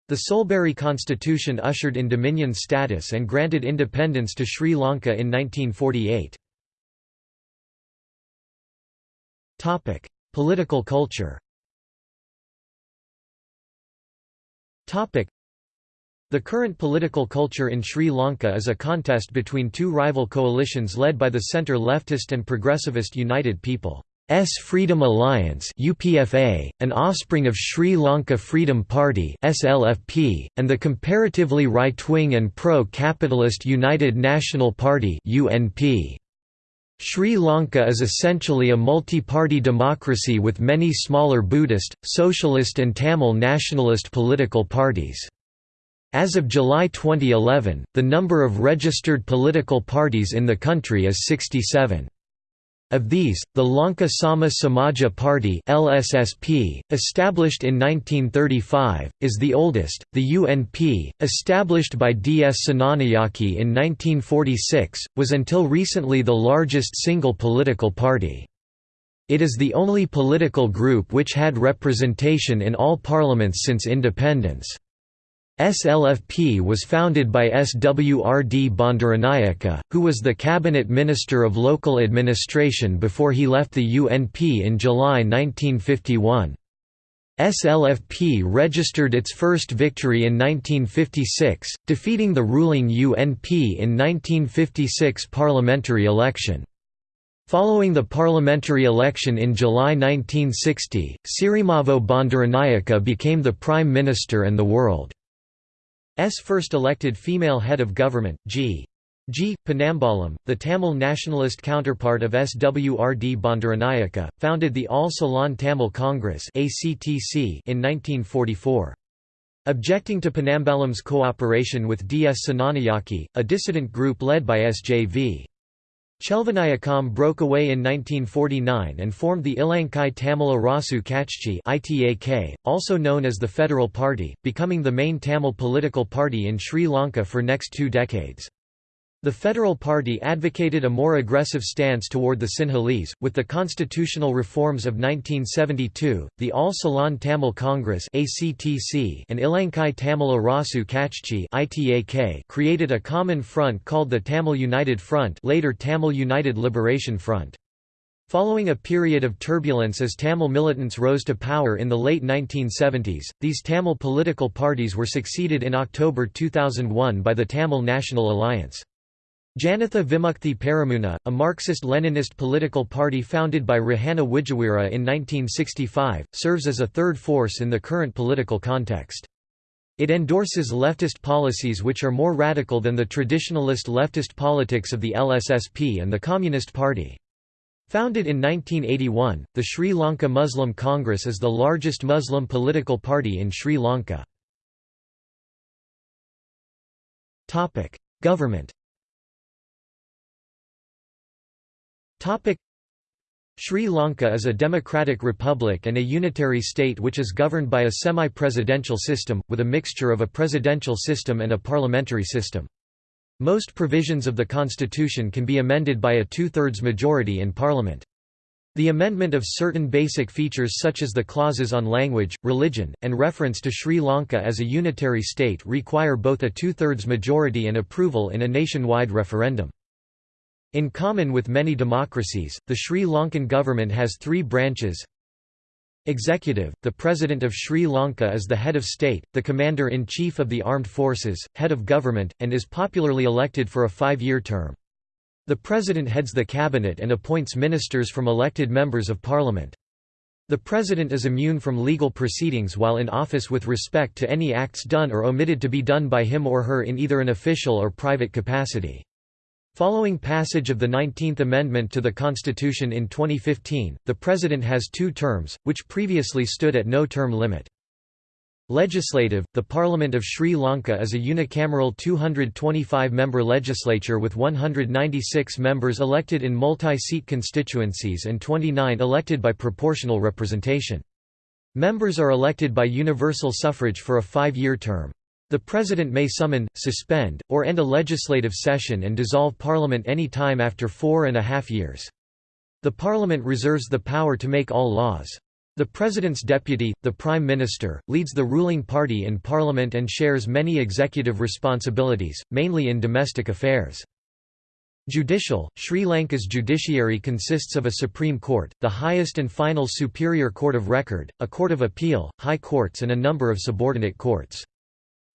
The Soulbury constitution ushered in dominion status and granted independence to Sri Lanka in 1948. Political culture the current political culture in Sri Lanka is a contest between two rival coalitions led by the centre-leftist and progressivist United People's Freedom Alliance UPFA, an offspring of Sri Lanka Freedom Party SLFP, and the comparatively right-wing and pro-capitalist United National Party UNP. Sri Lanka is essentially a multi-party democracy with many smaller Buddhist, socialist and Tamil nationalist political parties. As of July 2011, the number of registered political parties in the country is 67. Of these, the Lanka Sama Samaja Party (LSSP), established in 1935, is the oldest. The UNP, established by D.S. Senanayake in 1946, was until recently the largest single political party. It is the only political group which had representation in all parliaments since independence. SLFP was founded by SWRD Bandaranaike, who was the cabinet minister of local administration before he left the UNP in July 1951. SLFP registered its first victory in 1956, defeating the ruling UNP in 1956 parliamentary election. Following the parliamentary election in July 1960, Sirimavo Bandaranaike became the Prime Minister and the world. S first elected female head of government, G. G. Ponnambalam, the Tamil nationalist counterpart of SWRD Bandaranaike, founded the All Ceylon Tamil Congress in 1944. Objecting to Ponnambalam's cooperation with D. S. Senanayake, a dissident group led by S.J.V. Chelvanayakam broke away in 1949 and formed the Ilankai Tamil Arasu Katchi also known as the Federal Party, becoming the main Tamil political party in Sri Lanka for next two decades. The Federal Party advocated a more aggressive stance toward the Sinhalese, with the constitutional reforms of 1972, the All Ceylon Tamil Congress and Ilankai Tamil Arasu Katchi created a common front called the Tamil United Front later Tamil United Liberation Front. Following a period of turbulence as Tamil militants rose to power in the late 1970s, these Tamil political parties were succeeded in October 2001 by the Tamil National Alliance. Janatha Vimukthi Peramuna, a Marxist-Leninist political party founded by Rohana Wijeweera in 1965, serves as a third force in the current political context. It endorses leftist policies which are more radical than the traditionalist leftist politics of the LSSP and the Communist Party. Founded in 1981, the Sri Lanka Muslim Congress is the largest Muslim political party in Sri Lanka. Government Sri Lanka is a democratic republic and a unitary state which is governed by a semi-presidential system, with a mixture of a presidential system and a parliamentary system. Most provisions of the constitution can be amended by a two-thirds majority in parliament. The amendment of certain basic features such as the clauses on language, religion, and reference to Sri Lanka as a unitary state require both a two-thirds majority and approval in a nationwide referendum. In common with many democracies, the Sri Lankan government has three branches Executive, the President of Sri Lanka is the head of state, the Commander-in-Chief of the Armed Forces, head of government, and is popularly elected for a five-year term. The President heads the cabinet and appoints ministers from elected members of parliament. The President is immune from legal proceedings while in office with respect to any acts done or omitted to be done by him or her in either an official or private capacity. Following passage of the 19th Amendment to the Constitution in 2015, the President has two terms, which previously stood at no term limit. Legislative – The Parliament of Sri Lanka is a unicameral 225-member legislature with 196 members elected in multi-seat constituencies and 29 elected by proportional representation. Members are elected by universal suffrage for a five-year term. The President may summon, suspend, or end a legislative session and dissolve Parliament any time after four and a half years. The Parliament reserves the power to make all laws. The President's deputy, the Prime Minister, leads the ruling party in Parliament and shares many executive responsibilities, mainly in domestic affairs. Judicial – Sri Lanka's judiciary consists of a Supreme Court, the highest and final superior court of record, a court of appeal, high courts and a number of subordinate courts.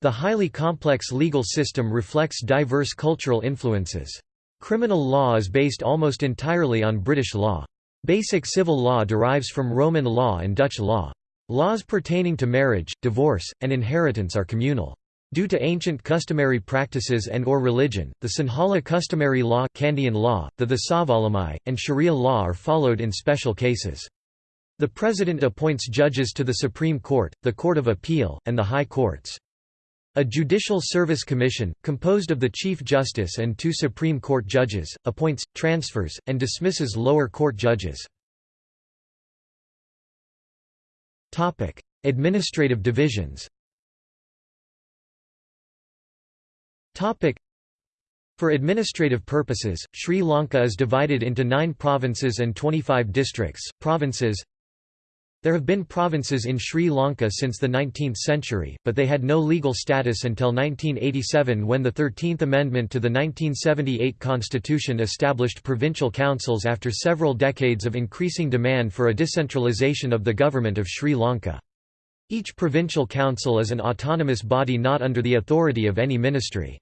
The highly complex legal system reflects diverse cultural influences. Criminal law is based almost entirely on British law. Basic civil law derives from Roman law and Dutch law. Laws pertaining to marriage, divorce, and inheritance are communal. Due to ancient customary practices and or religion, the Sinhala customary law, Kandyan law the Thesavalamai, and Sharia law are followed in special cases. The President appoints judges to the Supreme Court, the Court of Appeal, and the High Courts. A Judicial Service Commission, composed of the Chief Justice and two Supreme Court judges, appoints, transfers, and dismisses lower court judges. Administrative divisions For administrative purposes, Sri Lanka is divided into nine provinces and 25 districts. Provinces there have been provinces in Sri Lanka since the 19th century, but they had no legal status until 1987 when the 13th Amendment to the 1978 constitution established provincial councils after several decades of increasing demand for a decentralisation of the government of Sri Lanka. Each provincial council is an autonomous body not under the authority of any ministry.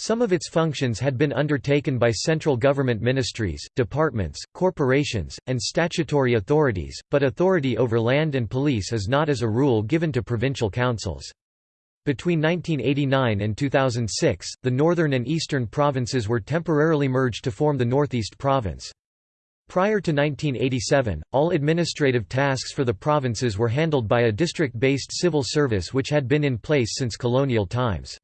Some of its functions had been undertaken by central government ministries, departments, corporations, and statutory authorities, but authority over land and police is not as a rule given to provincial councils. Between 1989 and 2006, the northern and eastern provinces were temporarily merged to form the Northeast Province. Prior to 1987, all administrative tasks for the provinces were handled by a district-based civil service which had been in place since colonial times.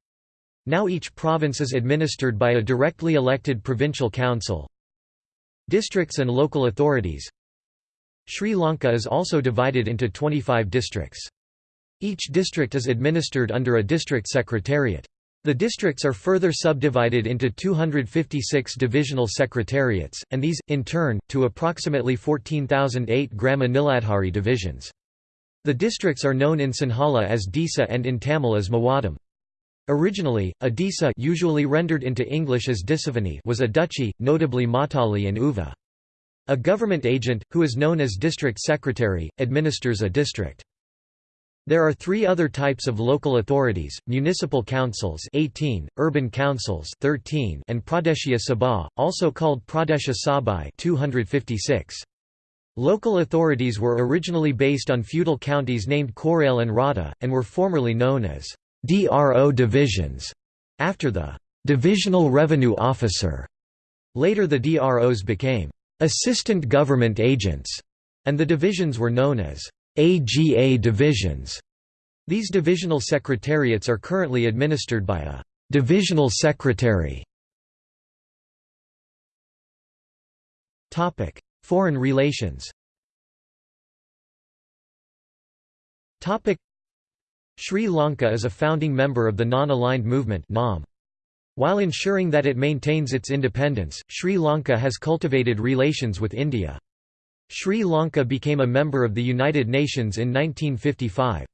Now each province is administered by a directly elected provincial council. Districts and local authorities Sri Lanka is also divided into 25 districts. Each district is administered under a district secretariat. The districts are further subdivided into 256 divisional secretariats, and these, in turn, to approximately 14,008 Grama Niladhari divisions. The districts are known in Sinhala as Disa and in Tamil as Mawadam. Originally, a disa usually rendered into English as Dissavony was a duchy, notably Matale and Uva. A government agent, who is known as district secretary, administers a district. There are three other types of local authorities, municipal councils 18, urban councils 13, and Pradeshiya Sabha, also called Pradesha Sabhai 256. Local authorities were originally based on feudal counties named Korale and Rada, and were formerly known as DRO divisions, after the Divisional Revenue Officer. Later the DROs became assistant government agents, and the divisions were known as AGA divisions. These divisional secretariats are currently administered by a divisional secretary. Topic: Foreign relations. Topic: Sri Lanka is a founding member of the Non-Aligned Movement While ensuring that it maintains its independence, Sri Lanka has cultivated relations with India. Sri Lanka became a member of the United Nations in 1955.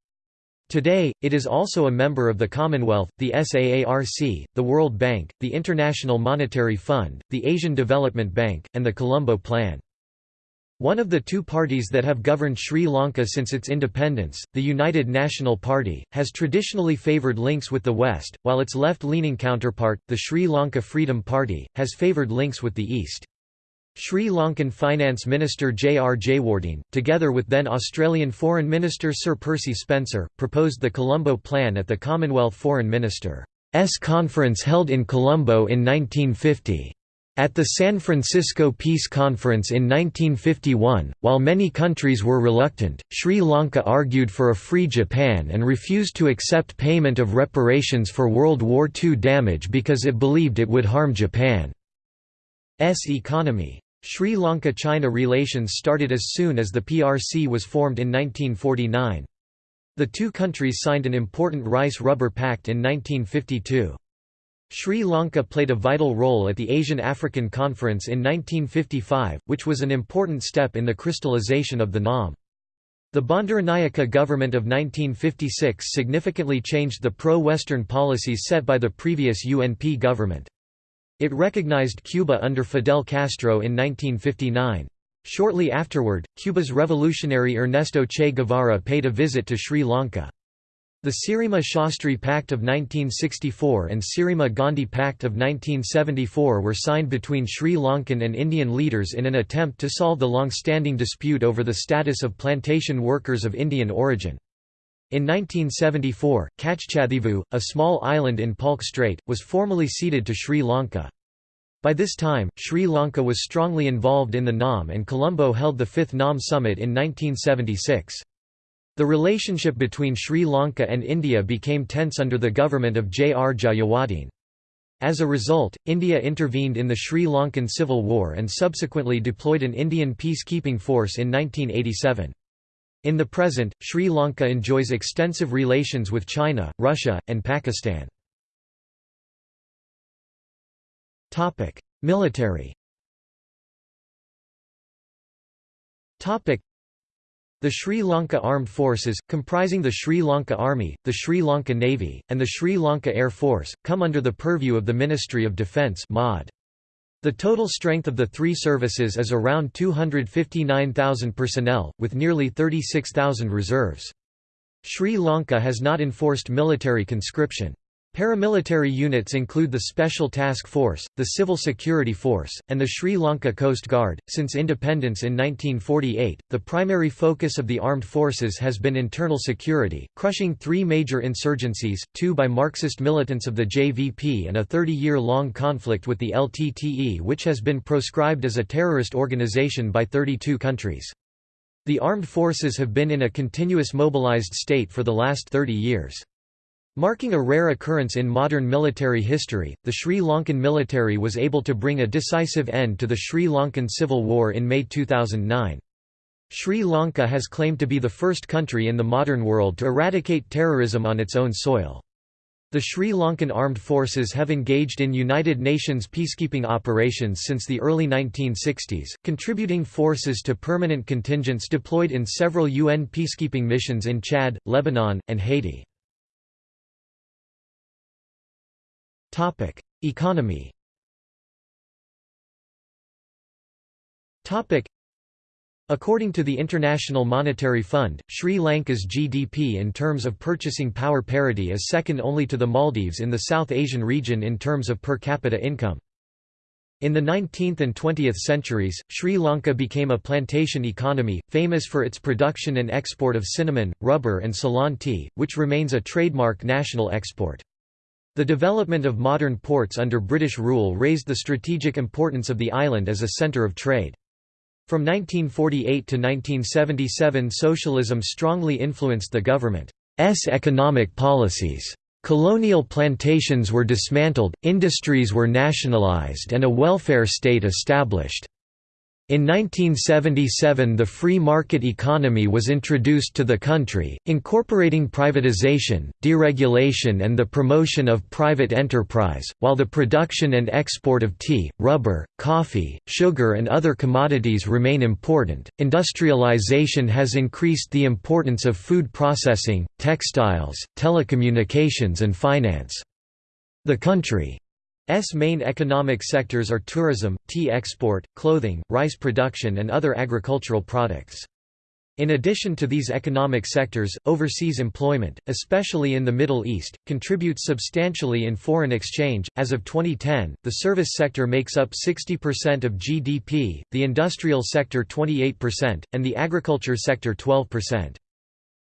Today, it is also a member of the Commonwealth, the SAARC, the World Bank, the International Monetary Fund, the Asian Development Bank, and the Colombo Plan. One of the two parties that have governed Sri Lanka since its independence, the United National Party, has traditionally favoured links with the West, while its left-leaning counterpart, the Sri Lanka Freedom Party, has favoured links with the East. Sri Lankan Finance Minister J. R. Jayewardene, together with then Australian Foreign Minister Sir Percy Spencer, proposed the Colombo Plan at the Commonwealth Foreign Ministers' Conference held in Colombo in 1950. At the San Francisco Peace Conference in 1951, while many countries were reluctant, Sri Lanka argued for a free Japan and refused to accept payment of reparations for World War II damage because it believed it would harm Japan's economy. Sri Lanka–China relations started as soon as the PRC was formed in 1949. The two countries signed an important Rice-Rubber Pact in 1952. Sri Lanka played a vital role at the Asian African Conference in 1955, which was an important step in the crystallization of the NAM. The Bandaranaike government of 1956 significantly changed the pro-Western policies set by the previous UNP government. It recognized Cuba under Fidel Castro in 1959. Shortly afterward, Cuba's revolutionary Ernesto Che Guevara paid a visit to Sri Lanka. The Sirima Shastri Pact of 1964 and Sirima Gandhi Pact of 1974 were signed between Sri Lankan and Indian leaders in an attempt to solve the long-standing dispute over the status of plantation workers of Indian origin. In 1974, Kachchathivu, a small island in Palk Strait, was formally ceded to Sri Lanka. By this time, Sri Lanka was strongly involved in the NAM and Colombo held the Fifth NAM Summit in 1976. The relationship between Sri Lanka and India became tense under the government of J. R. Jayewardene. As a result, India intervened in the Sri Lankan Civil War and subsequently deployed an Indian peacekeeping force in 1987. In the present, Sri Lanka enjoys extensive relations with China, Russia, and Pakistan. Military the Sri Lanka Armed Forces, comprising the Sri Lanka Army, the Sri Lanka Navy, and the Sri Lanka Air Force, come under the purview of the Ministry of Defence The total strength of the three services is around 259,000 personnel, with nearly 36,000 reserves. Sri Lanka has not enforced military conscription. Paramilitary units include the Special Task Force, the Civil Security Force, and the Sri Lanka Coast Guard. Since independence in 1948, the primary focus of the armed forces has been internal security, crushing three major insurgencies, two by Marxist militants of the JVP and a 30-year-long conflict with the LTTE which has been proscribed as a terrorist organization by 32 countries. The armed forces have been in a continuous mobilized state for the last 30 years. Marking a rare occurrence in modern military history, the Sri Lankan military was able to bring a decisive end to the Sri Lankan Civil War in May 2009. Sri Lanka has claimed to be the first country in the modern world to eradicate terrorism on its own soil. The Sri Lankan armed forces have engaged in United Nations peacekeeping operations since the early 1960s, contributing forces to permanent contingents deployed in several UN peacekeeping missions in Chad, Lebanon, and Haiti. Topic: Economy. Topic: According to the International Monetary Fund, Sri Lanka's GDP in terms of purchasing power parity is second only to the Maldives in the South Asian region in terms of per capita income. In the 19th and 20th centuries, Sri Lanka became a plantation economy, famous for its production and export of cinnamon, rubber and Ceylon tea, which remains a trademark national export. The development of modern ports under British rule raised the strategic importance of the island as a centre of trade. From 1948 to 1977 socialism strongly influenced the government's economic policies. Colonial plantations were dismantled, industries were nationalised and a welfare state established. In 1977 the free market economy was introduced to the country, incorporating privatization, deregulation and the promotion of private enterprise, while the production and export of tea, rubber, coffee, sugar and other commodities remain important. Industrialization has increased the importance of food processing, textiles, telecommunications and finance. The country main economic sectors are tourism, tea export, clothing, rice production and other agricultural products. In addition to these economic sectors, overseas employment, especially in the Middle East, contributes substantially in foreign exchange. As of 2010, the service sector makes up 60% of GDP, the industrial sector 28%, and the agriculture sector 12%.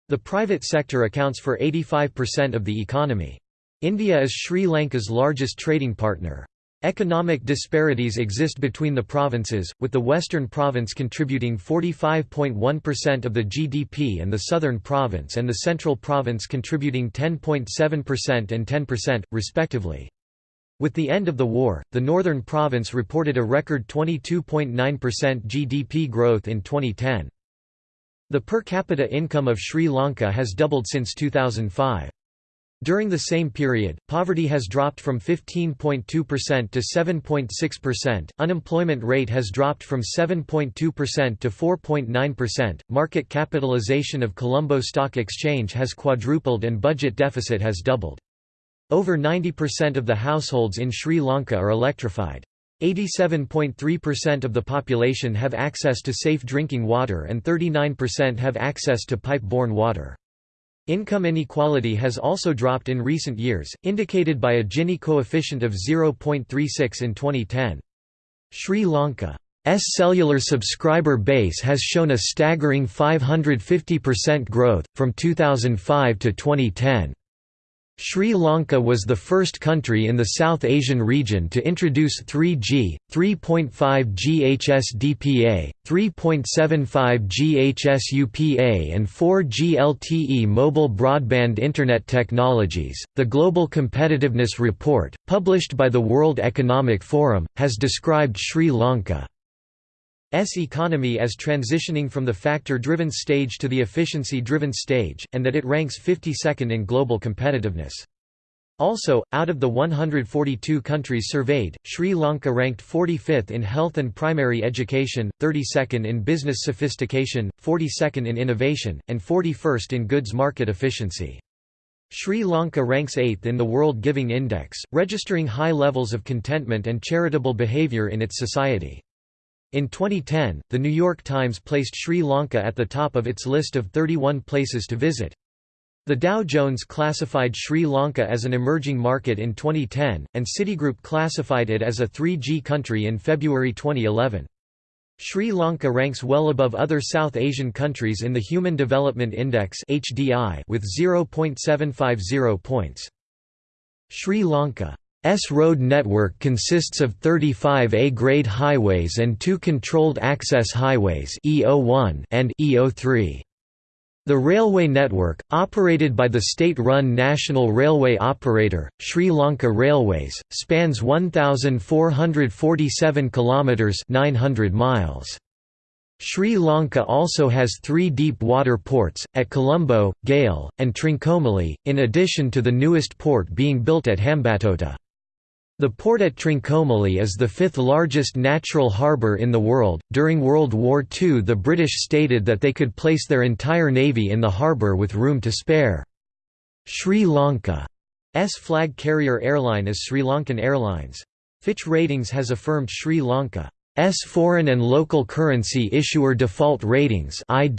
The private sector accounts for 85% of the economy. India is Sri Lanka's largest trading partner. Economic disparities exist between the provinces, with the western province contributing 45.1% of the GDP and the southern province and the central province contributing 10.7% and 10%, respectively. With the end of the war, the northern province reported a record 22.9% GDP growth in 2010. The per capita income of Sri Lanka has doubled since 2005. During the same period, poverty has dropped from 15.2% to 7.6%, unemployment rate has dropped from 7.2% to 4.9%, market capitalization of Colombo Stock Exchange has quadrupled and budget deficit has doubled. Over 90% of the households in Sri Lanka are electrified. 87.3% of the population have access to safe drinking water and 39% have access to pipe-borne water. Income inequality has also dropped in recent years, indicated by a Gini coefficient of 0.36 in 2010. Sri Lanka's cellular subscriber base has shown a staggering 550% growth, from 2005 to 2010. Sri Lanka was the first country in the South Asian region to introduce 3G, 3.5G HSDPA, 3.75G HSUPA and 4G LTE mobile broadband internet technologies. The Global Competitiveness Report, published by the World Economic Forum, has described Sri Lanka S economy as transitioning from the factor-driven stage to the efficiency-driven stage, and that it ranks 52nd in global competitiveness. Also, out of the 142 countries surveyed, Sri Lanka ranked 45th in health and primary education, 32nd in business sophistication, 42nd in innovation, and 41st in goods market efficiency. Sri Lanka ranks 8th in the World Giving Index, registering high levels of contentment and charitable behavior in its society. In 2010, The New York Times placed Sri Lanka at the top of its list of 31 places to visit. The Dow Jones classified Sri Lanka as an emerging market in 2010, and Citigroup classified it as a 3G country in February 2011. Sri Lanka ranks well above other South Asian countries in the Human Development Index with 0.750 points. Sri Lanka S road network consists of 35 A-grade highways and two controlled access highways E01 and E03. The railway network, operated by the state-run national railway operator, Sri Lanka Railways, spans 1447 kilometers 900 miles. Sri Lanka also has three deep water ports, at Colombo, Galle, and Trincomalee, in addition to the newest port being built at Hambantota. The port at Trincomalee is the fifth largest natural harbour in the world. During World War II, the British stated that they could place their entire navy in the harbour with room to spare. Sri Lanka's flag carrier airline is Sri Lankan Airlines. Fitch Ratings has affirmed Sri Lanka's foreign and local currency issuer default ratings at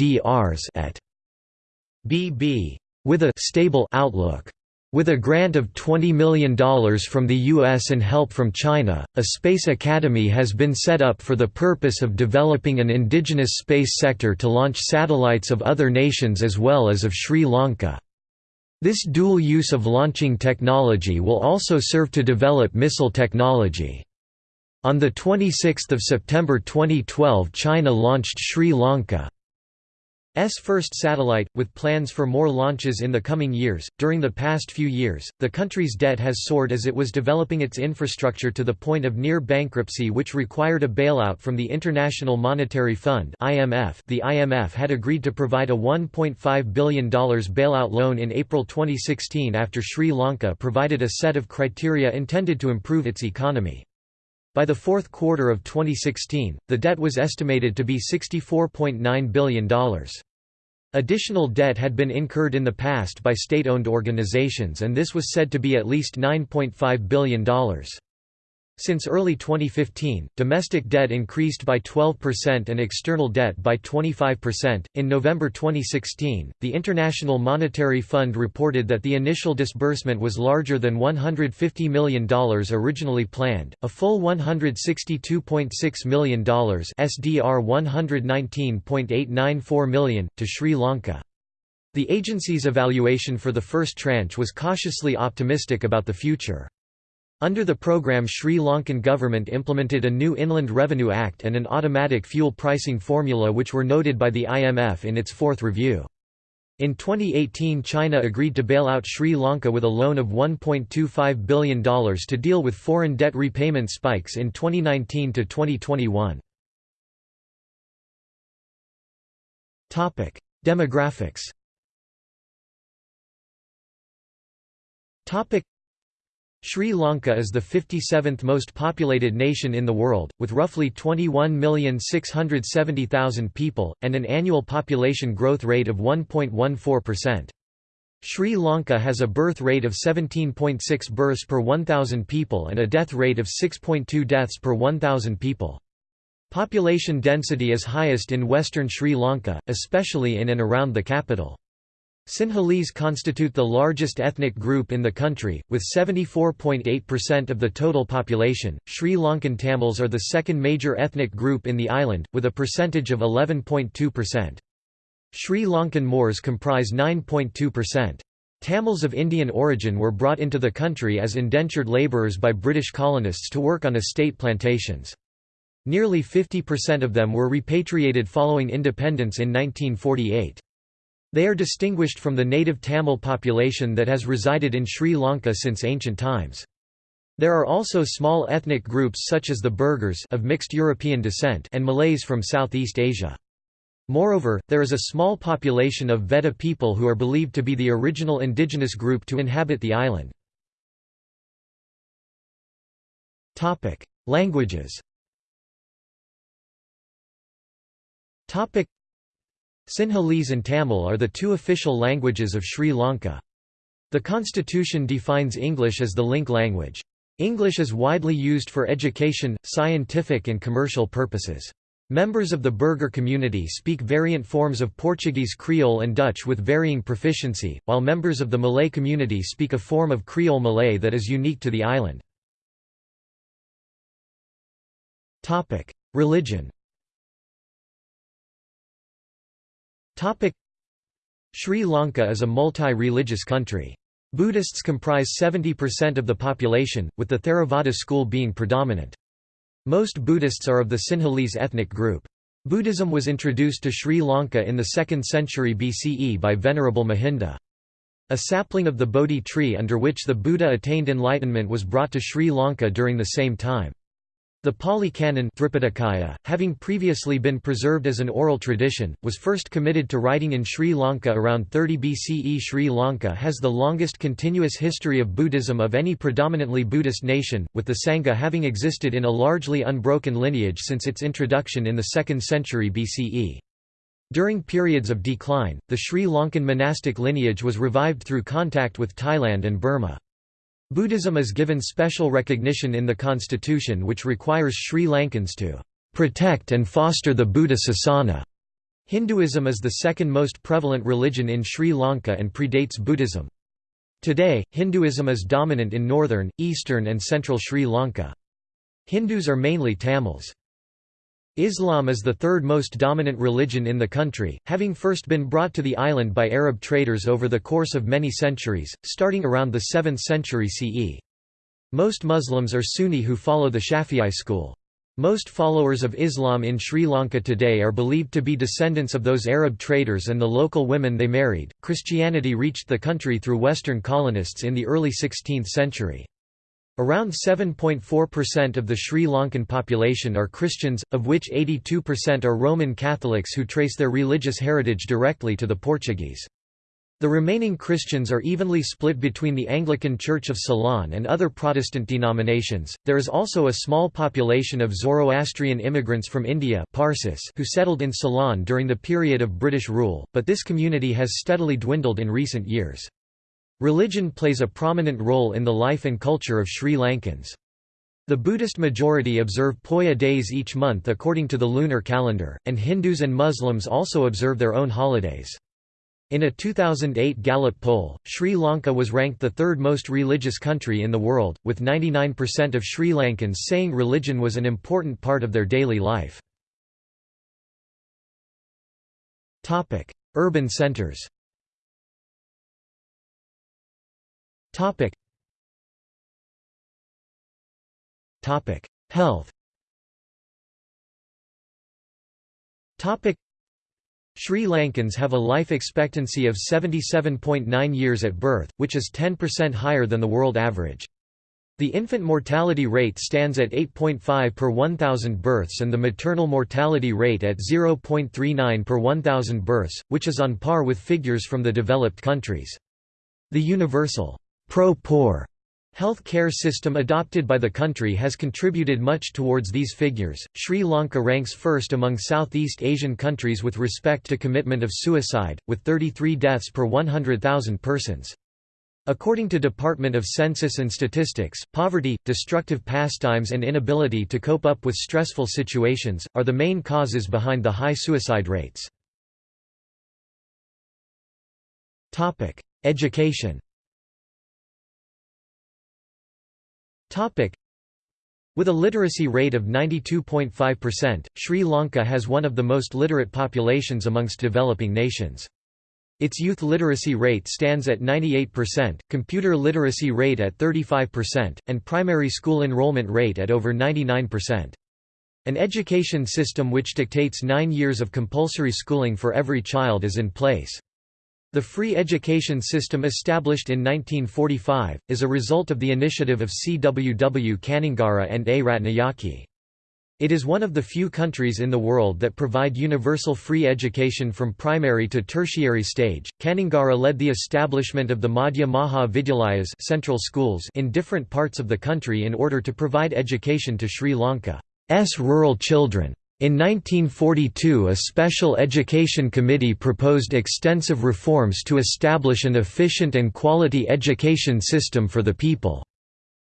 BB with a stable outlook. With a grant of $20 million from the U.S. and help from China, a space academy has been set up for the purpose of developing an indigenous space sector to launch satellites of other nations as well as of Sri Lanka. This dual use of launching technology will also serve to develop missile technology. On 26 September 2012 China launched Sri Lanka S first satellite, with plans for more launches in the coming years. During the past few years, the country's debt has soared as it was developing its infrastructure to the point of near bankruptcy, which required a bailout from the International Monetary Fund (IMF). The IMF had agreed to provide a $1.5 billion bailout loan in April 2016 after Sri Lanka provided a set of criteria intended to improve its economy. By the fourth quarter of 2016, the debt was estimated to be $64.9 billion. Additional debt had been incurred in the past by state-owned organizations and this was said to be at least $9.5 billion. Since early 2015, domestic debt increased by 12% and external debt by 25%. In November 2016, the International Monetary Fund reported that the initial disbursement was larger than $150 million originally planned, a full $162.6 million SDR 119.894 million, to Sri Lanka. The agency's evaluation for the first tranche was cautiously optimistic about the future. Under the program Sri Lankan government implemented a new Inland Revenue Act and an automatic fuel pricing formula which were noted by the IMF in its fourth review. In 2018 China agreed to bail out Sri Lanka with a loan of $1.25 billion to deal with foreign debt repayment spikes in 2019 to 2021. Topic: Demographics Sri Lanka is the 57th most populated nation in the world, with roughly 21,670,000 people, and an annual population growth rate of 1.14%. Sri Lanka has a birth rate of 17.6 births per 1,000 people and a death rate of 6.2 deaths per 1,000 people. Population density is highest in western Sri Lanka, especially in and around the capital. Sinhalese constitute the largest ethnic group in the country, with 74.8% of the total population. Sri Lankan Tamils are the second major ethnic group in the island, with a percentage of 11.2%. Sri Lankan Moors comprise 9.2%. Tamils of Indian origin were brought into the country as indentured labourers by British colonists to work on estate plantations. Nearly 50% of them were repatriated following independence in 1948. They are distinguished from the native Tamil population that has resided in Sri Lanka since ancient times. There are also small ethnic groups such as the Burghers of mixed European descent and Malays from Southeast Asia. Moreover, there is a small population of Vedda people who are believed to be the original indigenous group to inhabit the island. Languages Sinhalese and Tamil are the two official languages of Sri Lanka. The constitution defines English as the link language. English is widely used for education, scientific and commercial purposes. Members of the Burgher community speak variant forms of Portuguese Creole and Dutch with varying proficiency, while members of the Malay community speak a form of Creole Malay that is unique to the island. Religion Sri Lanka is a multi-religious country. Buddhists comprise 70% of the population, with the Theravada school being predominant. Most Buddhists are of the Sinhalese ethnic group. Buddhism was introduced to Sri Lanka in the 2nd century BCE by Venerable Mahinda. A sapling of the Bodhi tree under which the Buddha attained enlightenment was brought to Sri Lanka during the same time. The Pali Canon having previously been preserved as an oral tradition, was first committed to writing in Sri Lanka around 30 BCE. Sri Lanka has the longest continuous history of Buddhism of any predominantly Buddhist nation, with the Sangha having existed in a largely unbroken lineage since its introduction in the 2nd century BCE. During periods of decline, the Sri Lankan monastic lineage was revived through contact with Thailand and Burma. Buddhism is given special recognition in the constitution which requires Sri Lankans to "...protect and foster the Buddha Sasana." Hinduism is the second most prevalent religion in Sri Lanka and predates Buddhism. Today, Hinduism is dominant in northern, eastern and central Sri Lanka. Hindus are mainly Tamils. Islam is the third most dominant religion in the country, having first been brought to the island by Arab traders over the course of many centuries, starting around the 7th century CE. Most Muslims are Sunni who follow the Shafi'i school. Most followers of Islam in Sri Lanka today are believed to be descendants of those Arab traders and the local women they married. Christianity reached the country through Western colonists in the early 16th century. Around 7.4% of the Sri Lankan population are Christians, of which 82% are Roman Catholics who trace their religious heritage directly to the Portuguese. The remaining Christians are evenly split between the Anglican Church of Ceylon and other Protestant denominations. There is also a small population of Zoroastrian immigrants from India Parsis who settled in Ceylon during the period of British rule, but this community has steadily dwindled in recent years. Religion plays a prominent role in the life and culture of Sri Lankans. The Buddhist majority observe Poya days each month according to the lunar calendar, and Hindus and Muslims also observe their own holidays. In a 2008 Gallup poll, Sri Lanka was ranked the third most religious country in the world, with 99% of Sri Lankans saying religion was an important part of their daily life. Urban centers Health Topic. Sri Lankans have a life expectancy of 77.9 years at birth, which is 10% higher than the world average. The infant mortality rate stands at 8.5 per 1,000 births and the maternal mortality rate at 0.39 per 1,000 births, which is on par with figures from the developed countries. The universal pro-poor Health care system adopted by the country has contributed much towards these figures. Sri Lanka ranks first among Southeast Asian countries with respect to commitment of suicide, with 33 deaths per 100,000 persons. According to Department of Census and Statistics, poverty, destructive pastimes and inability to cope up with stressful situations, are the main causes behind the high suicide rates. Education With a literacy rate of 92.5%, Sri Lanka has one of the most literate populations amongst developing nations. Its youth literacy rate stands at 98%, computer literacy rate at 35%, and primary school enrollment rate at over 99%. An education system which dictates nine years of compulsory schooling for every child is in place. The free education system established in 1945, is a result of the initiative of CWW Kannangara and A. Ratnayake. It is one of the few countries in the world that provide universal free education from primary to tertiary stage. Kannangara led the establishment of the Madhya Maha Vidyalayas central schools in different parts of the country in order to provide education to Sri Lanka's rural children. In 1942 a special education committee proposed extensive reforms to establish an efficient and quality education system for the people.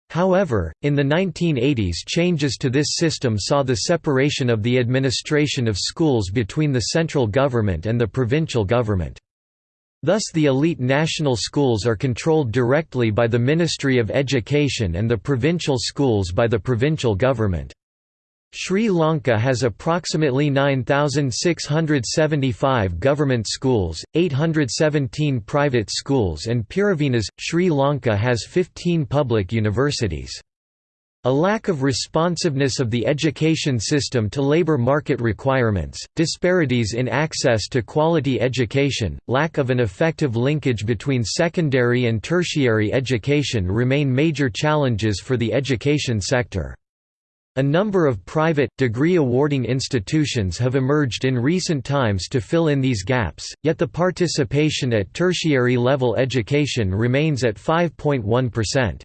However, in the 1980s changes to this system saw the separation of the administration of schools between the central government and the provincial government. Thus the elite national schools are controlled directly by the Ministry of Education and the provincial schools by the provincial government. Sri Lanka has approximately 9,675 government schools, 817 private schools and Pirivenas. Sri Lanka has 15 public universities. A lack of responsiveness of the education system to labor market requirements, disparities in access to quality education, lack of an effective linkage between secondary and tertiary education remain major challenges for the education sector. A number of private, degree-awarding institutions have emerged in recent times to fill in these gaps, yet the participation at tertiary-level education remains at 5.1%.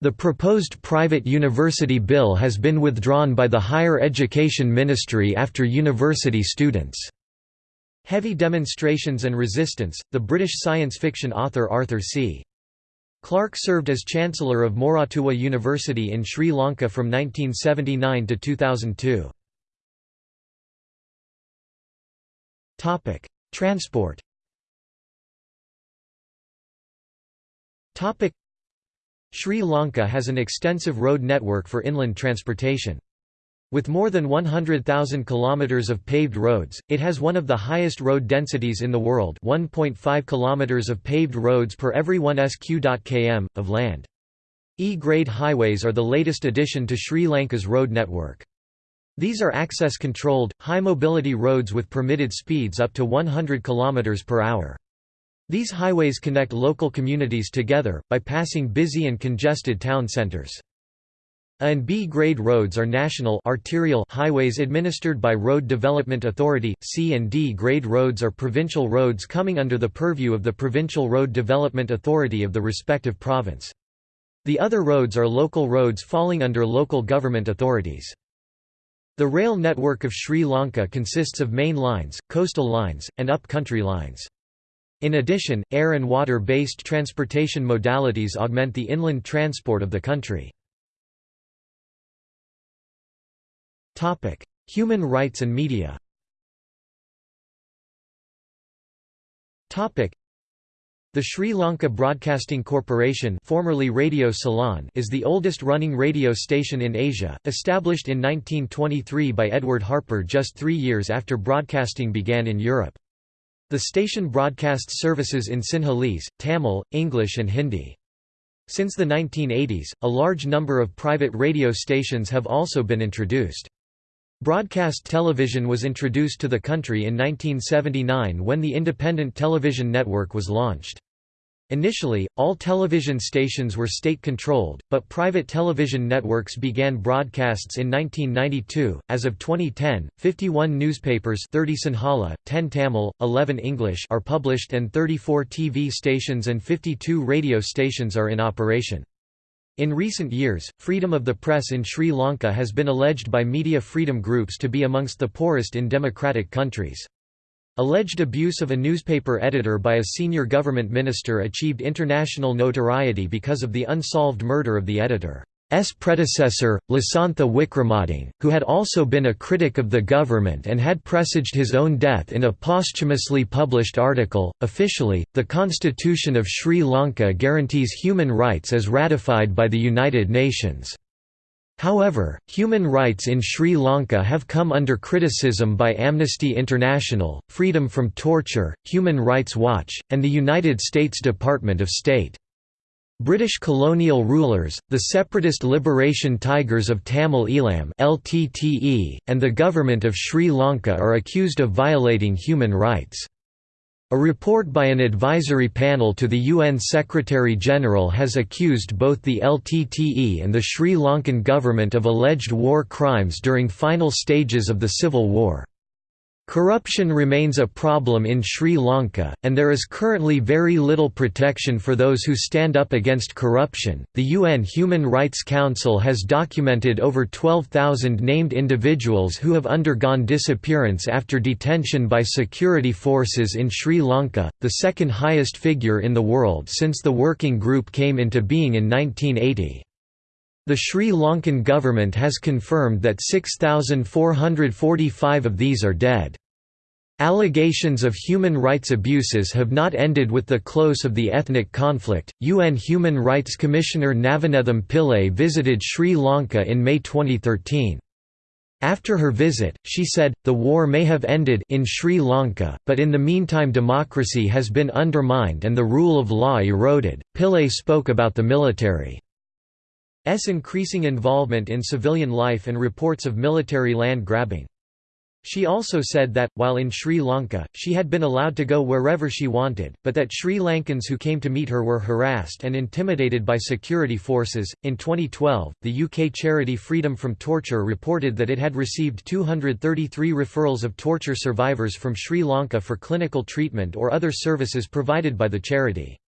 The proposed private university bill has been withdrawn by the Higher Education Ministry after university students' heavy demonstrations and resistance. The British science fiction author Arthur C. Clarke served as Chancellor of Moratuwa University in Sri Lanka from 1979 to 2002. Transport Sri Lanka has an extensive road network for inland transportation. With more than 100,000 kilometers of paved roads, it has one of the highest road densities in the world 1.5 kilometers of paved roads per every 1 sq.km, of land. E-grade highways are the latest addition to Sri Lanka's road network. These are access-controlled, high-mobility roads with permitted speeds up to 100 km per hour. These highways connect local communities together, by passing busy and congested town centres. A and B grade roads are national arterial highways administered by Road Development Authority, C and D grade roads are provincial roads coming under the purview of the Provincial Road Development Authority of the respective province. The other roads are local roads falling under local government authorities. The rail network of Sri Lanka consists of main lines, coastal lines, and up-country lines. In addition, air and water-based transportation modalities augment the inland transport of the country. Human rights and media Topic: the Sri Lanka Broadcasting Corporation formerly Radio Ceylon is the oldest running radio station in Asia, established in 1923 by Edward Harper just three years after broadcasting began in Europe. The station broadcasts services in Sinhalese, Tamil, English and Hindi. Since the 1980s, a large number of private radio stations have also been introduced. Broadcast television was introduced to the country in 1979 when the Independent Television Network was launched. Initially, all television stations were state-controlled, but private television networks began broadcasts in 1992. As of 2010, 51 newspapers 30 Sinhala, 10 Tamil, 11 English are published and 34 TV stations and 52 radio stations are in operation. In recent years, freedom of the press in Sri Lanka has been alleged by media freedom groups to be amongst the poorest in democratic countries. Alleged abuse of a newspaper editor by a senior government minister achieved international notoriety because of the unsolved murder of the editor. S predecessor, Lasantha Wickrematunge, who had also been a critic of the government and had presaged his own death in a posthumously published article. Officially, the Constitution of Sri Lanka guarantees human rights as ratified by the United Nations. However, human rights in Sri Lanka have come under criticism by Amnesty International, Freedom from Torture, Human Rights Watch, and the United States Department of State. British colonial rulers, the Separatist Liberation Tigers of Tamil Eelam (LTTE), and the government of Sri Lanka are accused of violating human rights. A report by an advisory panel to the UN Secretary-General has accused both the LTTE and the Sri Lankan government of alleged war crimes during final stages of the civil war. Corruption remains a problem in Sri Lanka, and there is currently very little protection for those who stand up against corruption. The UN Human Rights Council has documented over 12,000 named individuals who have undergone disappearance after detention by security forces in Sri Lanka, the second highest figure in the world since the working group came into being in 1980. The Sri Lankan government has confirmed that 6,445 of these are dead. Allegations of human rights abuses have not ended with the close of the ethnic conflict. UN Human Rights Commissioner Navanethem Pillay visited Sri Lanka in May 2013. After her visit, she said, the war may have ended in Sri Lanka, but in the meantime democracy has been undermined and the rule of law eroded. Pillay spoke about the military. S increasing involvement in civilian life and reports of military land grabbing. She also said that, while in Sri Lanka, she had been allowed to go wherever she wanted, but that Sri Lankans who came to meet her were harassed and intimidated by security forces. In 2012, the UK charity Freedom from Torture reported that it had received 233 referrals of torture survivors from Sri Lanka for clinical treatment or other services provided by the charity.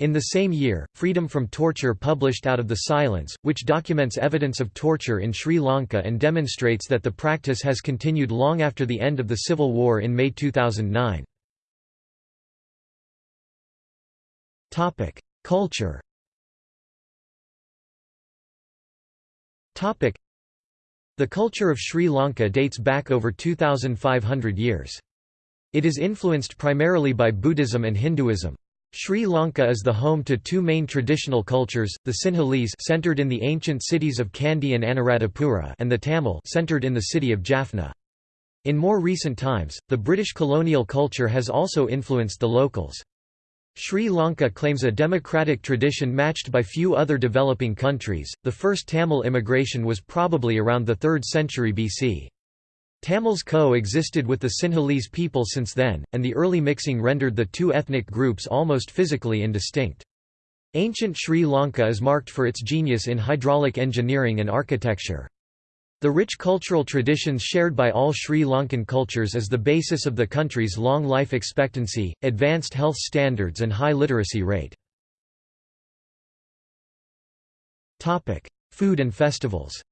In the same year, Freedom from Torture published Out of the Silence, which documents evidence of torture in Sri Lanka and demonstrates that the practice has continued long after the end of the civil war in May 2009. Culture The culture of Sri Lanka dates back over 2,500 years. It is influenced primarily by Buddhism and Hinduism. Sri Lanka is the home to two main traditional cultures, the Sinhalese centered in the ancient cities of Kandy and Anuradhapura and the Tamil centered in the city of Jaffna. In more recent times, the British colonial culture has also influenced the locals. Sri Lanka claims a democratic tradition matched by few other developing countries. The first Tamil immigration was probably around the 3rd century BC. Tamils co-existed with the Sinhalese people since then, and the early mixing rendered the two ethnic groups almost physically indistinct. Ancient Sri Lanka is marked for its genius in hydraulic engineering and architecture. The rich cultural traditions shared by all Sri Lankan cultures is the basis of the country's long life expectancy, advanced health standards and high literacy rate. Food and festivals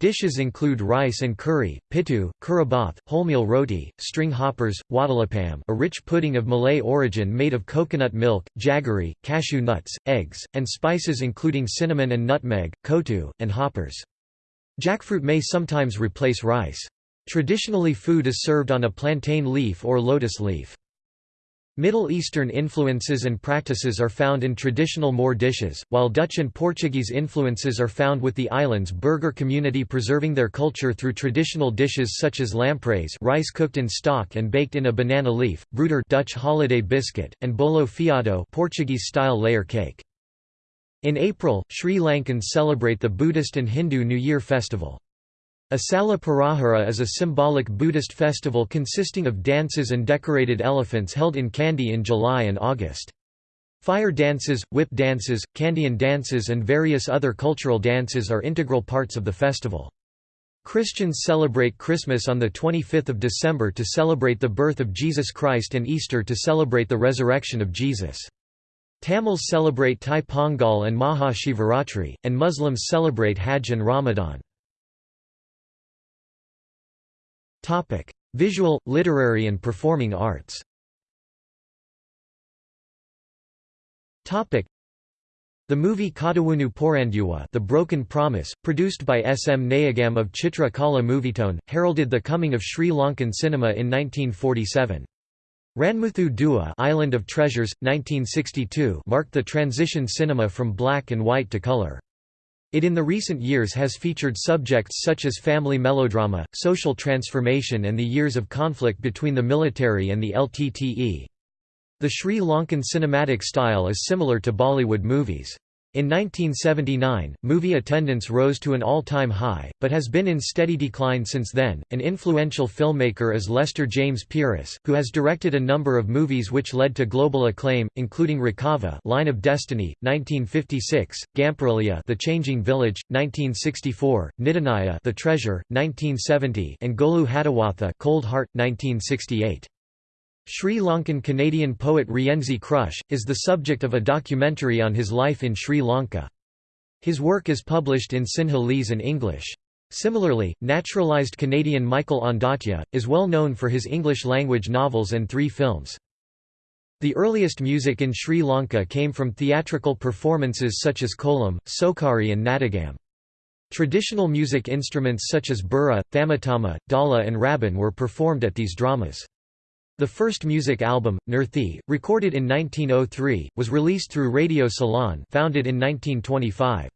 Dishes include rice and curry, pittu, kiribath, wholemeal roti, string hoppers, wattalapam a rich pudding of Malay origin made of coconut milk, jaggery, cashew nuts, eggs, and spices including cinnamon and nutmeg, kottu, and hoppers. Jackfruit may sometimes replace rice. Traditionally food is served on a plantain leaf or lotus leaf. Middle Eastern influences and practices are found in traditional Moor dishes, while Dutch and Portuguese influences are found with the island's burgher community preserving their culture through traditional dishes such as lampreys rice cooked in stock and baked in a banana leaf, breudher Dutch holiday biscuit, and bolo fiado Portuguese-style layer cake. In April, Sri Lankans celebrate the Buddhist and Hindu New Year festival. Asala Perahera is a symbolic Buddhist festival consisting of dances and decorated elephants held in Kandy in July and August. Fire dances, whip dances, Kandyan dances and various other cultural dances are integral parts of the festival. Christians celebrate Christmas on 25 December to celebrate the birth of Jesus Christ and Easter to celebrate the resurrection of Jesus. Tamils celebrate Thai Pongal and Maha Shivaratri, and Muslims celebrate Hajj and Ramadan. Topic: Visual, literary and performing arts. Topic: The movie Kadawunu Poranduwa The Broken Promise, produced by S. M. Nayagam of Chitra Kala Movietone, heralded the coming of Sri Lankan cinema in 1947. Ranmuthu Duwa Island of Treasures, 1962 marked the transition cinema from black and white to color. It in the recent years has featured subjects such as family melodrama, social transformation and the years of conflict between the military and the LTTE. The Sri Lankan cinematic style is similar to Bollywood movies. In 1979, movie attendance rose to an all-time high, but has been in steady decline since then. An influential filmmaker is Lester James Peries, who has directed a number of movies which led to global acclaim, including Rekava, Line of Destiny, 1956, Gamperaliya, The Changing Village, 1964, Nidhanaya, The Treasure, 1970, and Golu Hatawatha, Cold Heart, 1968. Sri Lankan Canadian poet Rienzi Crusz, is the subject of a documentary on his life in Sri Lanka. His work is published in Sinhalese and English. Similarly, naturalised Canadian Michael Ondaatje, is well known for his English-language novels and three films. The earliest music in Sri Lanka came from theatrical performances such as kolam, sokari and nadagam. Traditional music instruments such as bura, thamatama, dala and rabban were performed at these dramas. The first music album, Nurthi, recorded in 1903, was released through Radio Ceylon founded in 1925.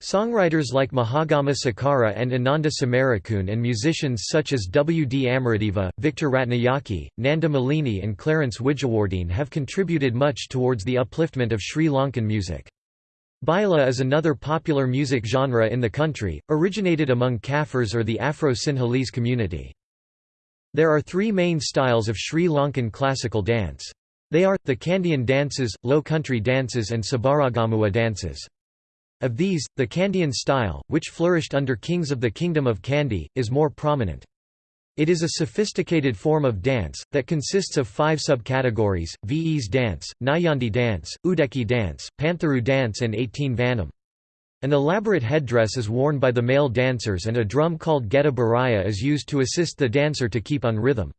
Songwriters like Mahagama Sekara and Ananda Samarakoon and musicians such as W. D. Amaradeva, Victor Ratnayake, Nanda Malini and Clarence Wijewardene have contributed much towards the upliftment of Sri Lankan music. Baila is another popular music genre in the country, originated among Kafirs or the Afro-Sinhalese community. There are three main styles of Sri Lankan classical dance. They are, the Kandyan dances, Low Country dances and Sabaragamuwa dances. Of these, the Kandyan style, which flourished under kings of the Kingdom of Kandy, is more prominent. It is a sophisticated form of dance, that consists of five subcategories, Ves dance, Nayandi dance, Udeki dance, Pantharu dance and 18 Vanam. An elaborate headdress is worn by the male dancers and a drum called Geta Beraya is used to assist the dancer to keep on rhythm.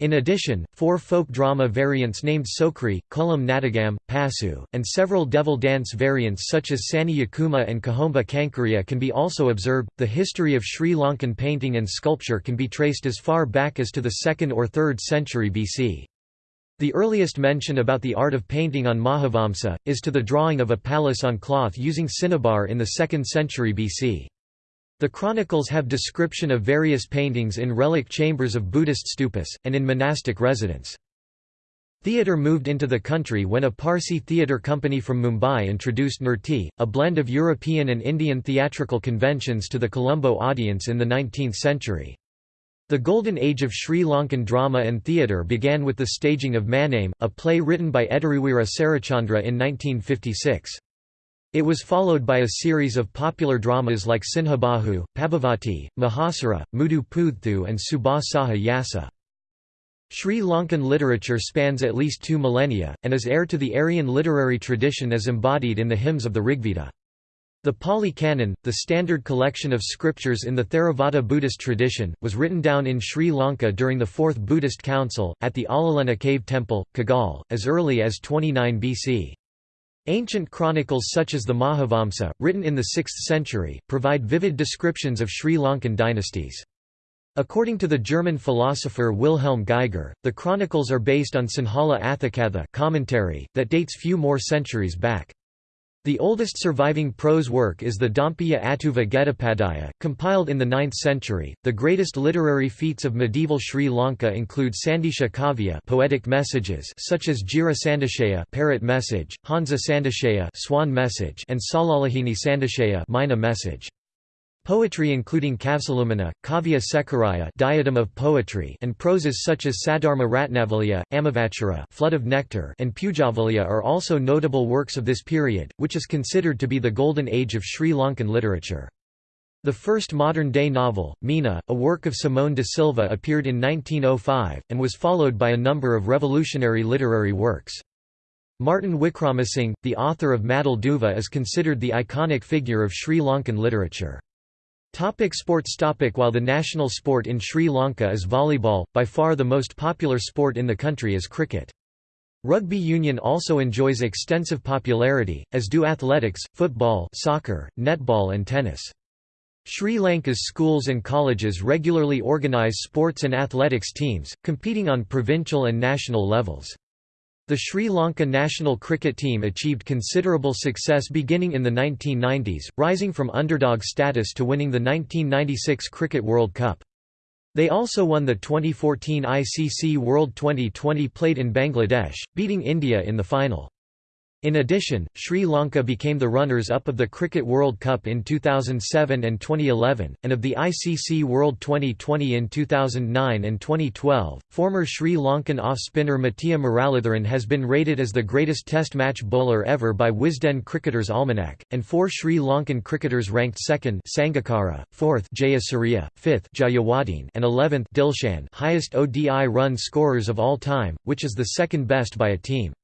In addition, four folk drama variants named Sokri, Kolam Nadagam, Pasu, and several devil dance variants such as Sani Yakuma and Kahomba Kankaria can be also observed. The history of Sri Lankan painting and sculpture can be traced as far back as to the 2nd or 3rd century BC. The earliest mention about the art of painting on Mahavamsa, is to the drawing of a palace on cloth using cinnabar in the 2nd century BC. The chronicles have description of various paintings in relic chambers of Buddhist stupas, and in monastic residence. Theatre moved into the country when a Parsi theatre company from Mumbai introduced Nurthi, a blend of European and Indian theatrical conventions to the Colombo audience in the 19th century. The golden age of Sri Lankan drama and theatre began with the staging of Maname, a play written by Ediriweera Sarachandra in 1956. It was followed by a series of popular dramas like Sinhabahu, Pabhavati, Mahasara, Mudu Pudhthu and Subha Saha Yasa. Sri Lankan literature spans at least two millennia, and is heir to the Aryan literary tradition as embodied in the hymns of the Rigveda. The Pali Canon, the standard collection of scriptures in the Theravada Buddhist tradition, was written down in Sri Lanka during the Fourth Buddhist Council, at the Alulena Cave Temple, Kegalle, as early as 29 BC. Ancient chronicles such as the Mahavamsa, written in the 6th century, provide vivid descriptions of Sri Lankan dynasties. According to the German philosopher Wilhelm Geiger, the chronicles are based on Sinhala Athakatha commentary, that dates few more centuries back. The oldest surviving prose work is the Dampiya Attuva Getapadaya, compiled in the 9th century. The greatest literary feats of medieval Sri Lanka include Sandesha Kavya, poetic messages such as Jira Sandeshaya, parrot message, Hansa Sandeshaya, swan message, and Selalihini Sandeshaya, myna message. Poetry including Kavsilumina, Kavya Sekaraya diadem of poetry and proses such as Sadharma Ratnavalya, Amavachara flood of nectar and Pujavaliya are also notable works of this period, which is considered to be the golden age of Sri Lankan literature. The first modern-day novel, Mina, a work of Simon de Silva appeared in 1905, and was followed by a number of revolutionary literary works. Martin Wickramasinghe, the author of Madol Doova is considered the iconic figure of Sri Lankan literature. Topic sports topic While the national sport in Sri Lanka is volleyball, by far the most popular sport in the country is cricket. Rugby union also enjoys extensive popularity, as do athletics, football soccer, netball and tennis. Sri Lanka's schools and colleges regularly organise sports and athletics teams, competing on provincial and national levels. The Sri Lanka national cricket team achieved considerable success beginning in the 1990s, rising from underdog status to winning the 1996 Cricket World Cup. They also won the 2014 ICC World Twenty20 played in Bangladesh, beating India in the final. In addition, Sri Lanka became the runners-up of the Cricket World Cup in 2007 and 2011, and of the ICC World Twenty20 in 2009 and 2012. Former Sri Lankan off-spinner Muttiah Muralitharan has been rated as the greatest Test match bowler ever by Wisden Cricketers' Almanac, and four Sri Lankan cricketers ranked second Sangakkara, fourth Jayasuriya, fifth Jayawardene, and eleventh Dilshan highest ODI run scorers of all time, which is the second best by a team.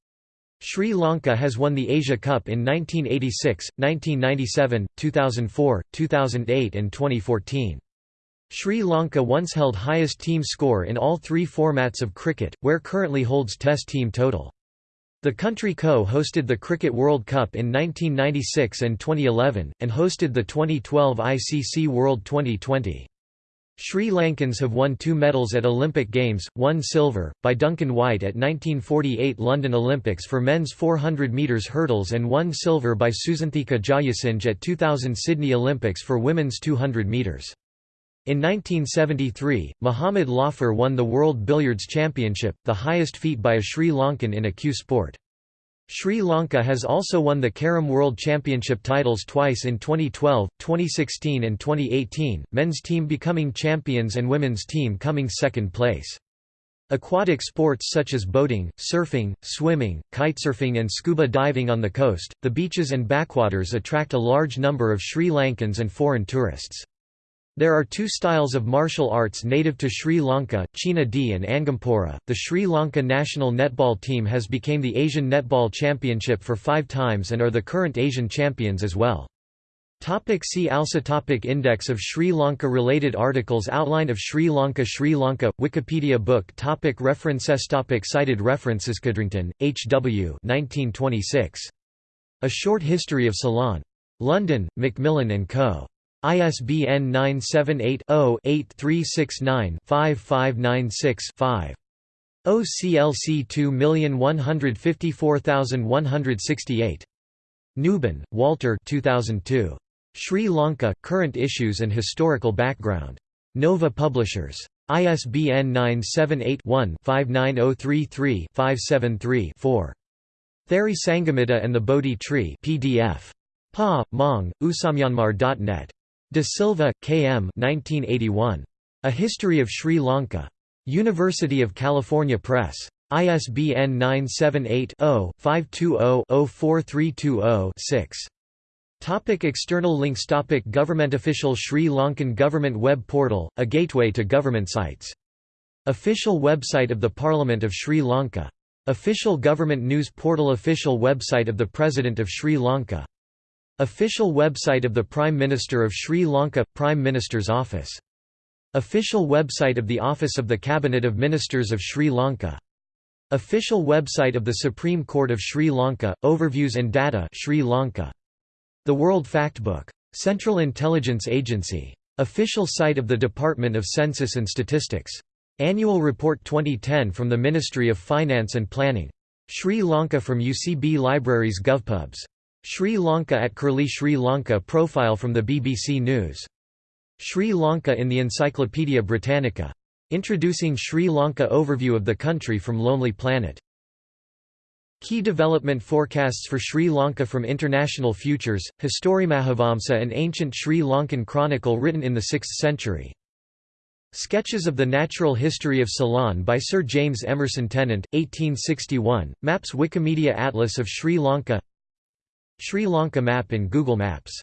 Sri Lanka has won the Asia Cup in 1986, 1997, 2004, 2008 and 2014. Sri Lanka once held highest team score in all three formats of cricket, where currently holds test team total. The country co-hosted the Cricket World Cup in 1996 and 2011, and hosted the 2012 ICC World Twenty20. Sri Lankans have won two medals at Olympic Games, one silver, by Duncan White at 1948 London Olympics for men's 400 metres hurdles and one silver by Susanthika Jayasinghe at 2000 Sydney Olympics for women's 200 metres. In 1973, Mohammad Lafir won the World Billiards Championship, the highest feat by a Sri Lankan in a cue sport. Sri Lanka has also won the Carrom World Championship titles twice in 2012, 2016 and 2018, men's team becoming champions and women's team coming second place. Aquatic sports such as boating, surfing, swimming, kitesurfing and scuba diving on the coast, the beaches and backwaters attract a large number of Sri Lankans and foreign tourists. There are two styles of martial arts native to Sri Lanka, Cheena di and Angampora. The Sri Lanka national netball team has become the Asian Netball Championship for five times and are the current Asian champions as well. Topic see also topic Index of Sri Lanka Related articles Outline of Sri Lanka Sri Lanka, Wikipedia book topic References topic Cited references Codrington, H. W. 1926. A Short History of Ceylon. London, Macmillan & Co. ISBN 978-0-8369-5596-5. OCLC 2154168. Nubin, Walter 2002. Sri Lanka, Current Issues and Historical Background. Nova Publishers. ISBN 978-1-59033-573-4. Theri Sangamitta and the Bodhi Tree PDF. Pa, Mong, usamyanmar.net. De Silva, K. M. 1981. A History of Sri Lanka. University of California Press. ISBN 978-0-520-04320-6. Topic external links Topic Government Official Sri Lankan Government Web Portal, a gateway to government sites. Official website of the Parliament of Sri Lanka. Official Government News Portal Official website of the President of Sri Lanka Official website of the Prime Minister of Sri Lanka – Prime Minister's Office. Official website of the Office of the Cabinet of Ministers of Sri Lanka. Official website of the Supreme Court of Sri Lanka – Overviews and Data Sri Lanka. The World Factbook. Central Intelligence Agency. Official site of the Department of Census and Statistics. Annual Report 2010 from the Ministry of Finance and Planning. Sri Lanka from UCB Libraries GovPubs. Sri Lanka at Curlie Sri Lanka profile from the BBC News. Sri Lanka in the Encyclopaedia Britannica. Introducing Sri Lanka overview of the country from Lonely Planet. Key development forecasts for Sri Lanka from International Futures, Historiemahavamsa an ancient Sri Lankan chronicle written in the 6th century. Sketches of the Natural History of Ceylon by Sir James Emerson Tennent, 1861, maps Wikimedia Atlas of Sri Lanka Sri Lanka map in Google Maps.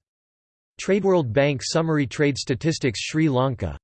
TradeWorld Bank Summary Trade Statistics Sri Lanka